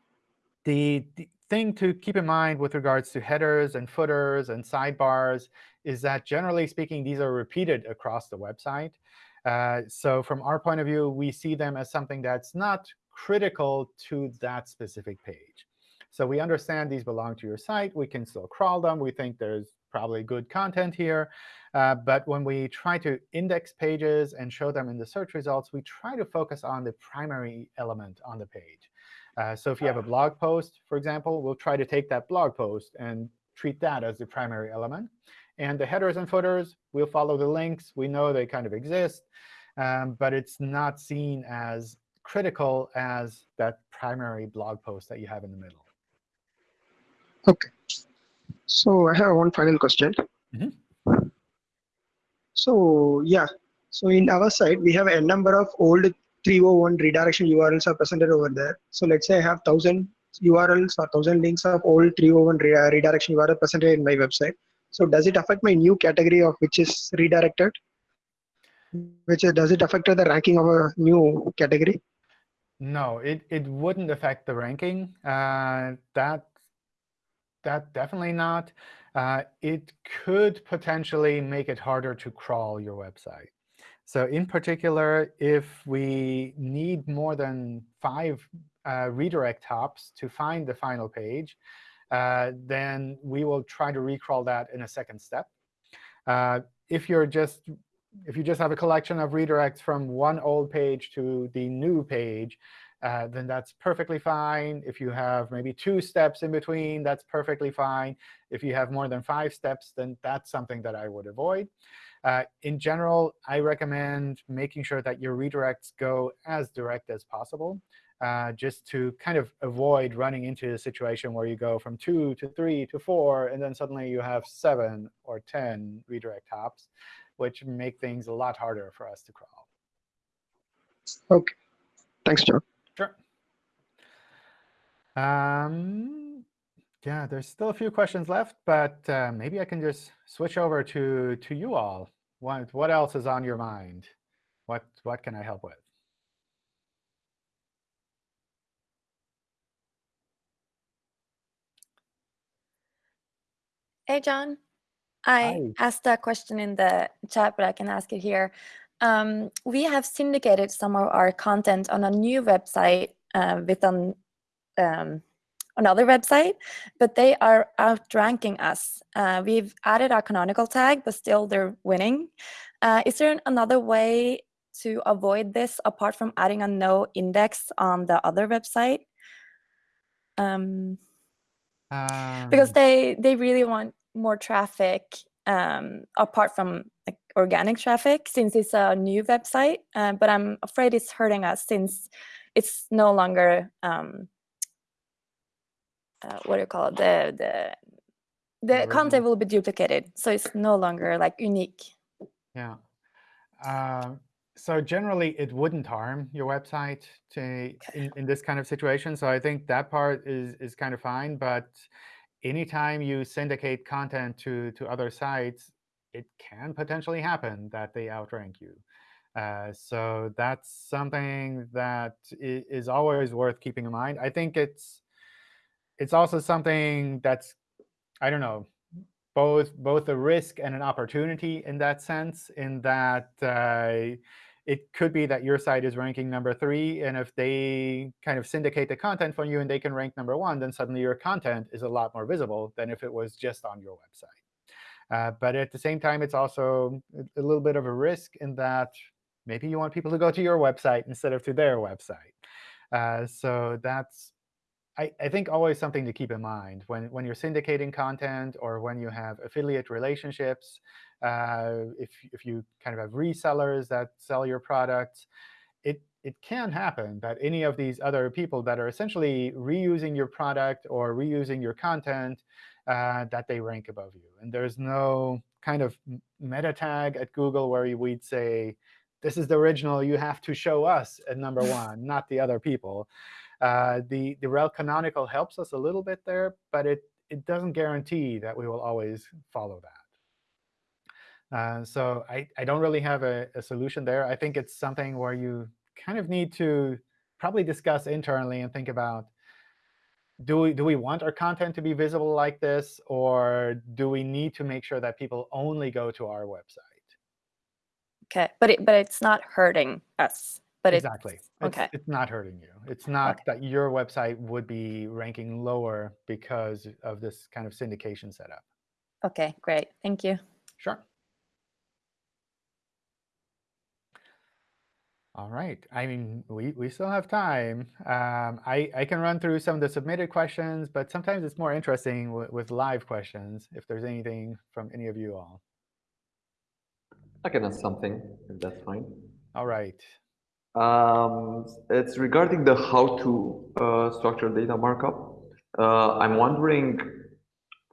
the, the thing to keep in mind with regards to headers and footers and sidebars is that generally speaking, these are repeated across the website. Uh, so from our point of view, we see them as something that's not critical to that specific page. So we understand these belong to your site. We can still crawl them. We think there's probably good content here. Uh, but when we try to index pages and show them in the search results, we try to focus on the primary element on the page. Uh, so if you have a blog post, for example, we'll try to take that blog post and treat that as the primary element. And the headers and footers, we'll follow the links. We know they kind of exist, um, but it's not seen as critical as that primary blog post that you have in the middle. OK. So I have one final question. Mm -hmm. So yeah, so in our site, we have a number of old 301 redirection URLs are presented over there. So let's say I have 1,000 URLs or 1,000 links of old 301 re redirection URL presented in my website. So does it affect my new category of which is redirected? Which is, does it affect the ranking of a new category? No, it, it wouldn't affect the ranking. Uh, that that definitely not. Uh, it could potentially make it harder to crawl your website. So in particular, if we need more than five uh, redirect hops to find the final page, uh, then we will try to recrawl that in a second step. Uh, if you're just if you just have a collection of redirects from one old page to the new page, uh, then that's perfectly fine. If you have maybe two steps in between, that's perfectly fine. If you have more than five steps, then that's something that I would avoid. Uh, in general, I recommend making sure that your redirects go as direct as possible, uh, just to kind of avoid running into a situation where you go from 2 to 3 to 4, and then suddenly you have 7 or 10 redirect hops, which make things a lot harder for us to crawl. Okay. Thanks, John. Um, yeah, there's still a few questions left, but uh, maybe I can just switch over to to you all. What what else is on your mind? What what can I help with? Hey, John. I Hi. asked a question in the chat, but I can ask it here. Um, we have syndicated some of our content on a new website uh, with an, um, another website, but they are outranking us. Uh, we've added our canonical tag, but still they're winning. Uh, is there another way to avoid this apart from adding a no index on the other website? Um, because Um, they they really want more traffic um, apart from like organic traffic since it's a new website. Uh, but I'm afraid it's hurting us since it's no longer um, uh, what do you call it? The the the content will be duplicated, so it's no longer like unique. Yeah. Um, so generally, it wouldn't harm your website to, in, in this kind of situation. So I think that part is, is kind of fine. But anytime you syndicate content to, to other sites, it can potentially happen that they outrank you. Uh, so that's something that is is always worth keeping in mind. I think it's it's also something that's I don't know both both a risk and an opportunity in that sense. In that uh, it could be that your site is ranking number three, and if they kind of syndicate the content from you and they can rank number one, then suddenly your content is a lot more visible than if it was just on your website. Uh, but at the same time, it's also a- little bit of a risk in that maybe you want people to go to your website instead of to their website. Uh, so that's I, I think always something to keep in mind when, when you're syndicating content or when you have affiliate relationships, uh, if, if you kind of have resellers that sell your products, it, it can happen that any of these other people that are essentially reusing your product or reusing your content, uh, that they rank above you. And there's no kind of meta tag at Google where we'd say, this is the original, you have to show us at number one, not the other people. Uh, the, the rel canonical helps us a little bit there, but it, it doesn't guarantee that we will always follow that. Uh, so I, I don't really have a, a solution there. I think it's something where you kind of need to probably discuss internally and think about, do we, do we want our content to be visible like this? Or do we need to make sure that people only go to our website? Okay, but it but it's not hurting us. But exactly. it's It's, okay. it's not hurting you. It's not Okay. that your website would be ranking lower because of this kind of syndication setup. Okay, great. Thank you. Sure. All right. I mean, we, we still have time. Um, I, I can run through some of the submitted questions, but sometimes it's more interesting with, with live questions, if there's anything from any of you all. I can ask something, if that's fine. All right. Um, it's regarding the how to uh, structure data markup. Uh, I'm wondering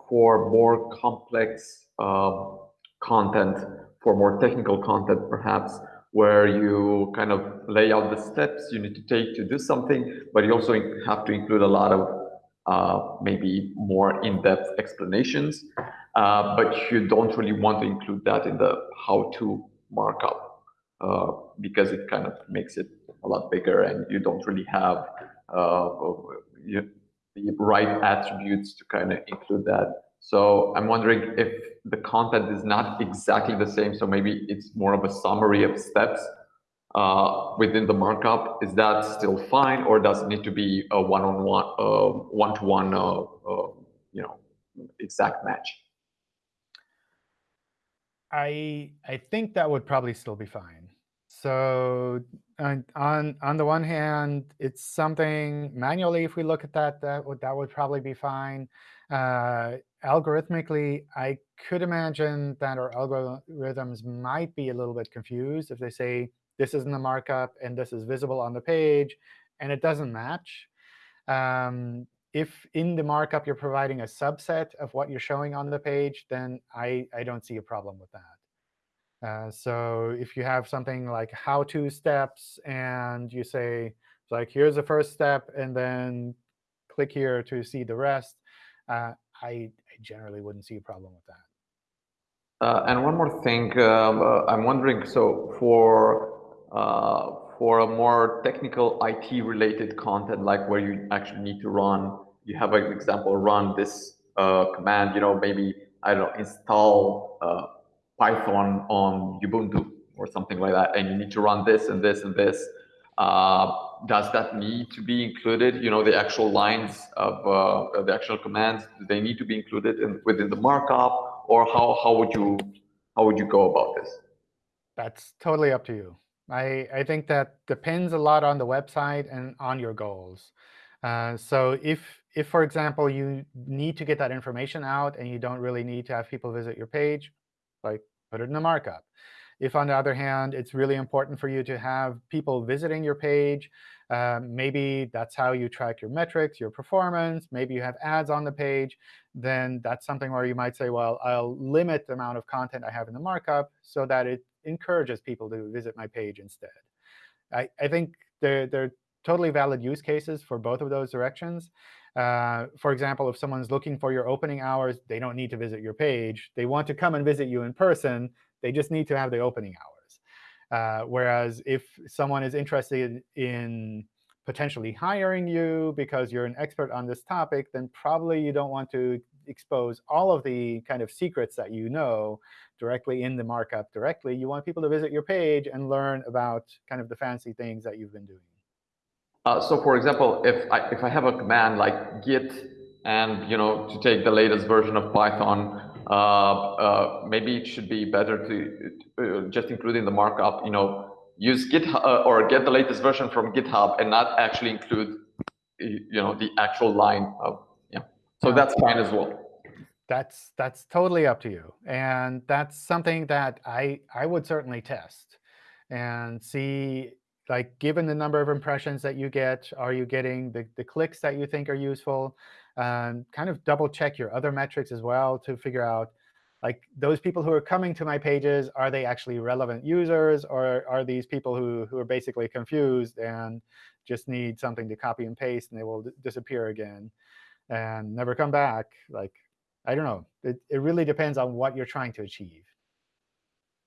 for more complex uh, content, for more technical content perhaps, where you kind of lay out the steps you need to take to do something, but you also have to include a lot of uh, maybe more in-depth explanations, uh, but you don't really want to include that in the how-to markup uh, because it kind of makes it a lot bigger and you don't really have uh, you, the right attributes to kind of include that. So I'm wondering if the content is not exactly the same, so maybe it's more of a summary of steps uh, within the markup. Is that still fine, or does it need to be a one-on-one, uh, one-to-one, uh, uh, you know, exact match? I I think that would probably still be fine. So on on the one hand, it's something manually. If we look at that, that would that would probably be fine. Uh, algorithmically, I could imagine that our algorithms might be a little bit confused if they say this is in the markup and this is visible on the page, and it doesn't match. Um, if in the markup you're providing a subset of what you're showing on the page, then I, I don't see a problem with that. Uh, so if you have something like how-to steps and you say, like, here's the first step, and then click here to see the rest, uh, I, I, generally wouldn't see a problem with that. Uh, and one more thing, um, uh, I'm wondering, so for uh, for a more technical IT-related content, like where you actually need to run, you have an example, run this uh, command, you know, maybe, I don't know, install Python on Ubuntu or something like that, and you need to run this and this and this. Uh, does that need to be included? You know, the actual lines of uh, the actual commands, do they need to be included in, within the markup, or how, how would you how would you go about this? That's totally up to you. I, I think that depends a lot on the website and on your goals. Uh, so if, if, for example, you need to get that information out and you don't really need to have people visit your page, like put it in a markup. If, on the other hand, it's really important for you to have people visiting your page, uh, maybe that's how you track your metrics, your performance, maybe you have ads on the page, then that's something where you might say, well, I'll limit the amount of content I have in the markup so that it encourages people to visit my page instead. I, I think they're, they're totally valid use cases for both of those directions. Uh, for example, if someone's looking for your opening hours, they don't need to visit your page. They want to come and visit you in person. They just need to have the opening hours. Uh, whereas if someone is interested in potentially hiring you because you're an expert on this topic, then probably you don't want to expose all of the kind of secrets that you know directly in the markup directly. You want people to visit your page and learn about kind of the fancy things that you've been doing. Uh, so for example, if I, if I have a command like git and you know to take the latest version of Python, uh, uh, maybe it should be better to uh, just include in the markup, you know, use GitHub uh, or get the latest version from GitHub and not actually include, you know, the actual line of, yeah. So that's fine as well that's that's totally up to you. And that's something that I I would certainly test and see, like, given the number of impressions that you get, are you getting the, the clicks that you think are useful? And kind of double check your other metrics as well to figure out, like, those people who are coming to my pages, are they actually relevant users? Or are these people who, who are basically confused and just need something to copy and paste, and they will disappear again and never come back? Like, I don't know. It, it really depends on what you're trying to achieve.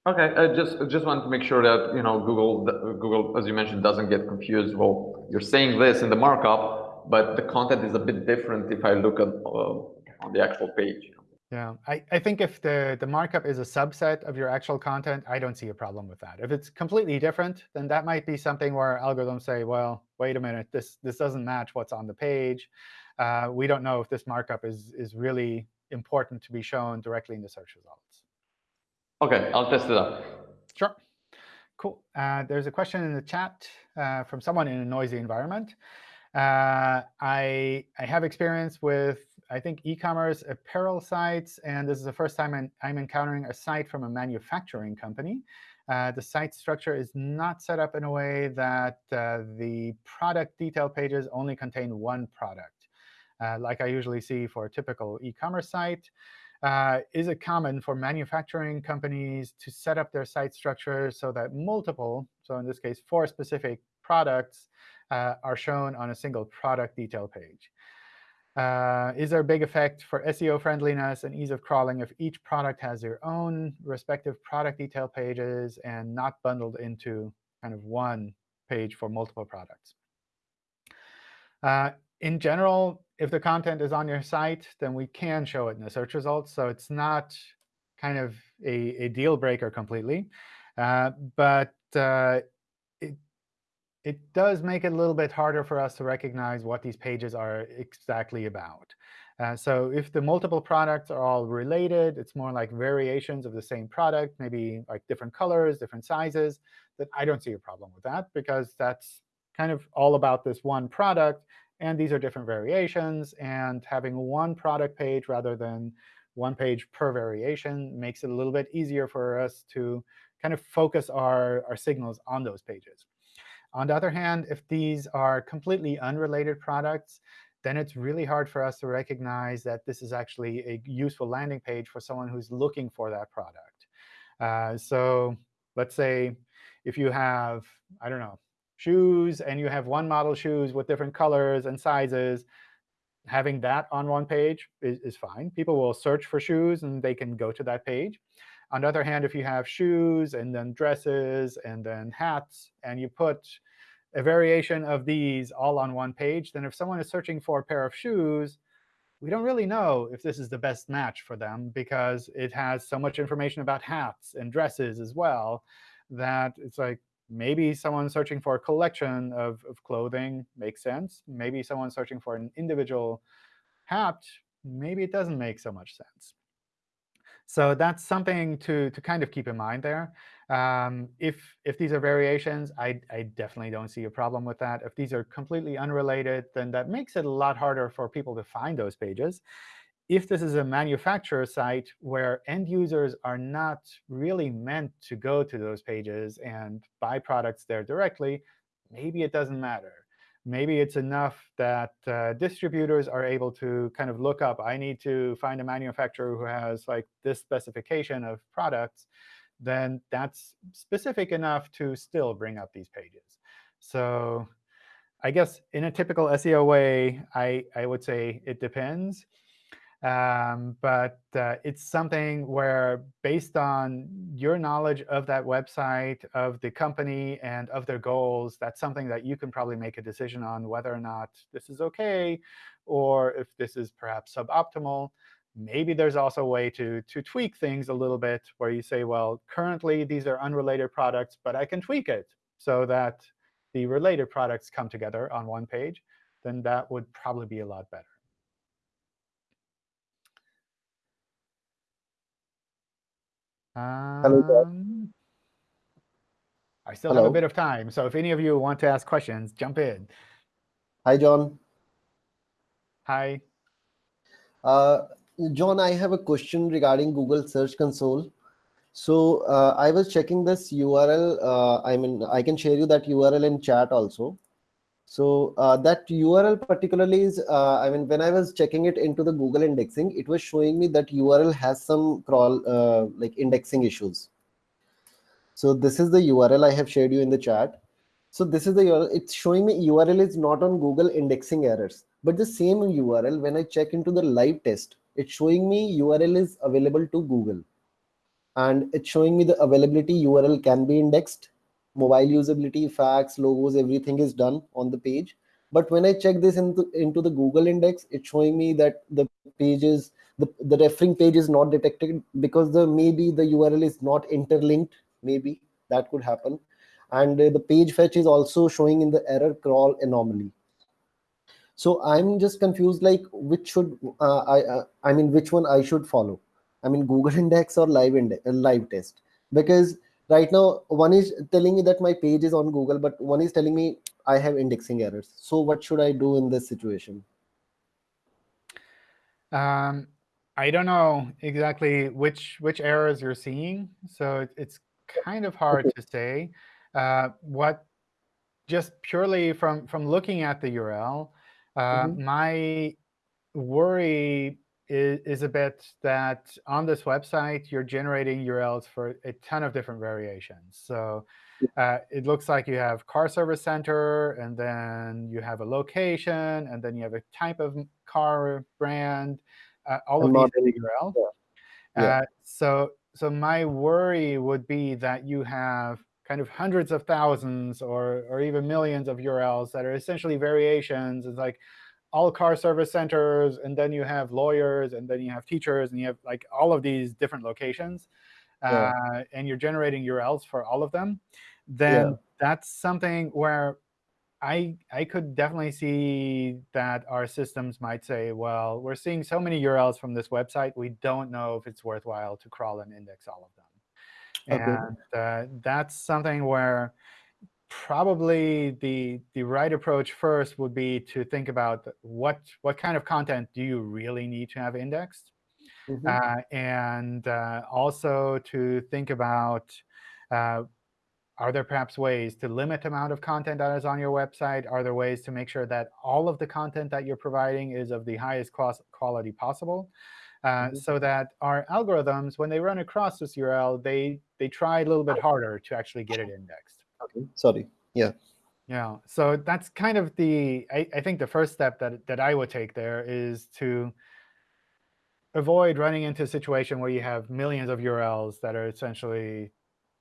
Okay, I just just want to make sure that you know Google Google, as you mentioned, doesn't get confused. Well, you're saying this in the markup, but the content is a bit different if I look at uh, on the actual page. Yeah, I, I think if the, the markup is a subset of your actual content, I don't see a problem with that. If it's completely different, then that might be something where algorithms say, well, wait a minute, this this doesn't match what's on the page. Uh, we don't know if this markup is is really important to be shown directly in the search results. OK, I'll test it out. Sure. Cool. Uh, there's a question in the chat uh, from someone in a noisy environment. Uh, I, I have experience with, I think, e-commerce apparel sites. And this is the first time I'm, I'm encountering a site from a manufacturing company. Uh, the site structure is not set up in a way that uh, the product detail pages only contain one product uh, like I usually see for a typical e-commerce site. Uh, is it common for manufacturing companies to set up their site structure so that multiple, so in this case, four specific products uh, are shown on a single product detail page? Uh, is there a big effect for SEO friendliness and ease of crawling if each product has their own respective product detail pages and not bundled into kind of one page for multiple products? Uh, in general, if the content is on your site, then we can show it in the search results. So it's not kind of a, a deal breaker completely. Uh, but uh, it, it does make it a little bit harder for us to recognize what these pages are exactly about. Uh, so if the multiple products are all related, it's more like variations of the same product, maybe like different colors, different sizes, then I don't see a problem with that because that's kind of all about this one product. And these are different variations. And having one product page rather than one page per variation makes it a little bit easier for us to kind of focus our, our signals on those pages. On the other hand, if these are completely unrelated products, then it's really hard for us to recognize that this is actually a useful landing page for someone who's looking for that product. Uh, so let's say if you have, I don't know, shoes, and you have one model shoes with different colors and sizes, having that on one page is, is fine. People will search for shoes, and they can go to that page. On the other hand, if you have shoes and then dresses and then hats, and you put a variation of these all on one page, then if someone is searching for a pair of shoes, we don't really know if this is the best match for them because it has so much information about hats and dresses as well that it's like maybe someone searching for a collection of, of clothing makes sense. Maybe someone searching for an individual hat, maybe it doesn't make so much sense. So that's something to, to kind of keep in mind there. Um, if, if these are variations, I, I definitely don't see a problem with that. If these are completely unrelated, then that makes it a lot harder for people to find those pages. If this is a manufacturer site where end users are not really meant to go to those pages and buy products there directly, maybe it doesn't matter maybe it's enough that uh, distributors are able to kind of look up, I need to find a manufacturer who has like this specification of products, then that's specific enough to still bring up these pages. So I guess in a typical SEO way, I, I would say it depends. Um, but uh, it's something where, based on your knowledge of that website, of the company, and of their goals, that's something that you can probably make a decision on whether or not this is OK, or if this is perhaps suboptimal. Maybe there's also a way to, to tweak things a little bit, where you say, well, currently these are unrelated products, but I can tweak it so that the related products come together on one page. Then that would probably be a lot better. Hello, Um, I still have a Hello. bit of time, so if any of you want to ask questions, jump in. Hi, John. Hi. Uh, John, I have a question regarding Google Search Console. So uh, I was checking this URL. Uh, I mean, I can share you that URL in chat also. So uh, that URL particularly is, uh, I mean, when I was checking it into the Google indexing, it was showing me that URL has some crawl, uh, like indexing issues. So this is the URL I have shared you in the chat. So this is the URL. It's showing me URL is not on Google indexing errors, but the same URL when I check into the live test, it's showing me URL is available to Google, and it's showing me the availability URL can be indexed, mobile usability, facts, logos, everything is done on the page. But when I check this into into the Google index, it's showing me that the page is the the referring page is not detected because the maybe the URL is not interlinked. Maybe that could happen and uh, the page fetch is also showing in the error crawl anomaly so i'm just confused like which should uh, i uh, i mean which one i should follow i mean google index or live index uh, live test because right now one is telling me that my page is on google but one is telling me i have indexing errors so what should i do in this situation Um, I don't know exactly which which errors you're seeing, so it, it's kind of hard to say. Uh, what just purely from from looking at the URL, uh, Mhm. my worry is, is a bit that on this website you're generating URLs for a ton of different variations. So uh, it looks like you have car service center, and then you have a location, and then you have a type of car brand. Uh, all of these URL. Yeah. Uh, so so my worry would be that you have kind of hundreds of thousands or or even millions of URLs that are essentially variations. It's like all car service centers, and then you have lawyers, and then you have teachers, and you have like all of these different locations, Yeah. uh, and you're generating URLs for all of them. Then Yeah. that's something where I I could definitely see that our systems might say, well, we're seeing so many URLs from this website, we don't know if it's worthwhile to crawl and index all of them. Okay. And uh, that's something where probably the the right approach first would be to think about what what kind of content do you really need to have indexed, Mhm. uh, and uh, also to think about uh, are there perhaps ways to limit the amount of content that is on your website? Are there ways to make sure that all of the content that you're providing is of the highest quality possible? Uh, Mhm. So that our algorithms, when they run across this URL, they they try a little bit harder to actually get it indexed. Okay. Sorry. Yeah. Yeah, so that's kind of the, I, I think the first step that, that I would take there is to avoid running into a situation where you have millions of URLs that are essentially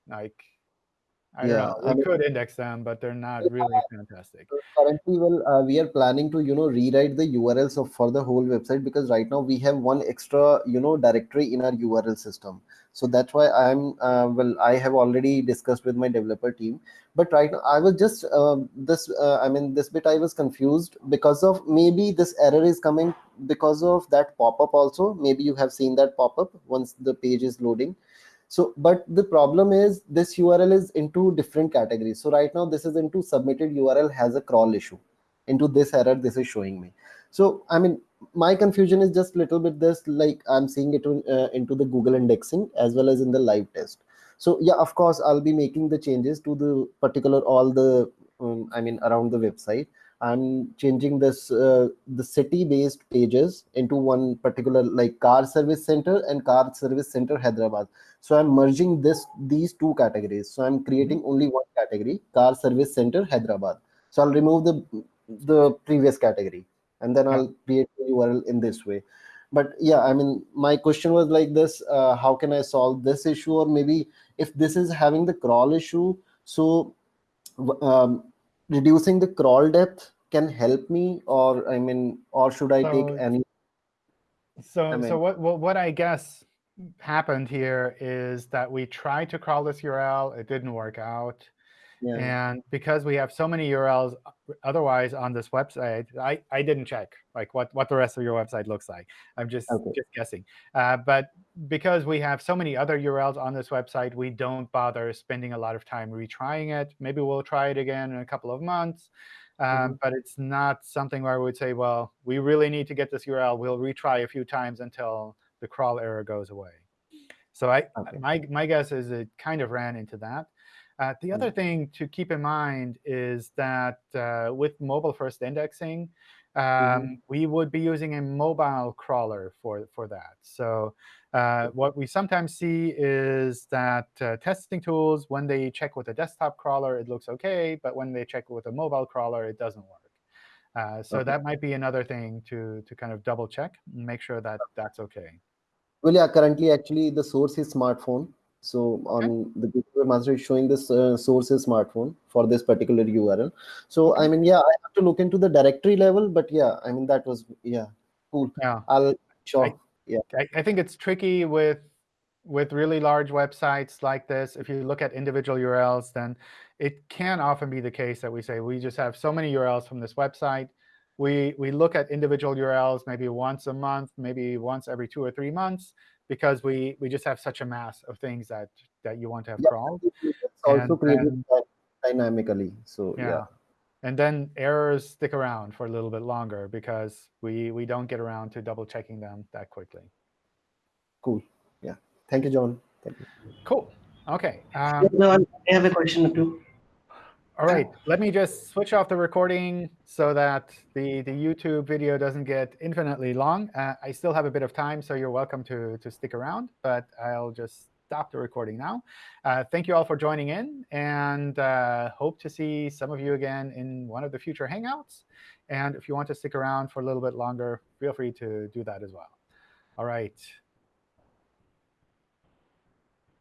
like, I don't Yeah, know, I we mean- could index them, but they're not really fantastic. currently well uh, we are planning to you know rewrite the urls of for the whole website because right now we have one extra you know directory in our url system so that's why i'm uh, well i have already discussed with my developer team. But right now i was just um, this uh, i mean this bit i was confused because of maybe this error is coming because of that pop-up also. Maybe you have seen that pop-up once the page is loading. So but the problem is this url is into different categories. So right now this is into submitted url has a crawl issue. Into this error this is showing me. So i mean my confusion is just a little bit this like i'm seeing it in, uh, into the google indexing as well as in the live test. So yeah of course i'll be making the changes to the particular all the um, i mean around the website i'm changing this uh, the city based pages into one particular like car service center and car service center hyderabad. So i'm merging this these two categories. So i'm creating only one category car service center hyderabad. So i'll remove the the previous category and then Yeah. i'll create the url in this way but yeah i mean my question was like this uh, how can i solve this issue or maybe if this is having the crawl issue so um, reducing the crawl depth can help me or i mean or should i take any So, I so what, what, what I guess happened here is that we tried to crawl this URL, it didn't work out. Yeah And because we have so many URLs otherwise on this website, I, I didn't check like what, what the rest of your website looks like. I'm just, Okay. just guessing. Uh, but because we have so many other URLs on this website, we don't bother spending a lot of time retrying it. Maybe we'll try it again in a couple of months. Um, Mhm. But it's not something where I would say, well, we really need to get this URL. We'll retry a few times until the crawl error goes away. So I, Okay. my, my guess is it kind of ran into that. Uh, the other thing to keep in mind is that uh, with mobile first indexing, um, we would be using a mobile crawler for, for that. So uh, what we sometimes see is that uh, testing tools, when they check with a desktop crawler, it looks OK. But when they check with a mobile crawler, it doesn't work. Uh, so Okay. that might be another thing to, to kind of double check and make sure that that's OK. Well, yeah, currently actually the source is smartphone. So on the Google Master is showing this uh, source is smartphone for this particular URL. So I hmm. mean, yeah, I have to look into the directory level, but yeah, I mean that was yeah, cool. Yeah. I'll sure. I, I think it's tricky with with really large websites like this. If you look at individual URLs, then it can often be the case that we say we just have so many URLs from this website. We we look at individual URLs maybe once a month, maybe once every two or three months, because we we just have such a mass of things that that you want to have Yeah, crawled. It's also And created dy- dynamically. So Yeah. yeah. And then errors stick around for a little bit longer because we we don't get around to double checking them that quickly. cool. Yeah. Thank you, John. Thank you. Cool. OK. Um, No, I have a question too. All right, let me just switch off the recording so that the, the YouTube video doesn't get infinitely long. Uh, I still have a bit of time, so you're welcome to, to stick around, but I'll just stop the recording now. Uh, thank you all for joining in, and uh, hope to see some of you again in one of the future Hangouts. And if you want to stick around for a little bit longer, feel free to do that as well. All right,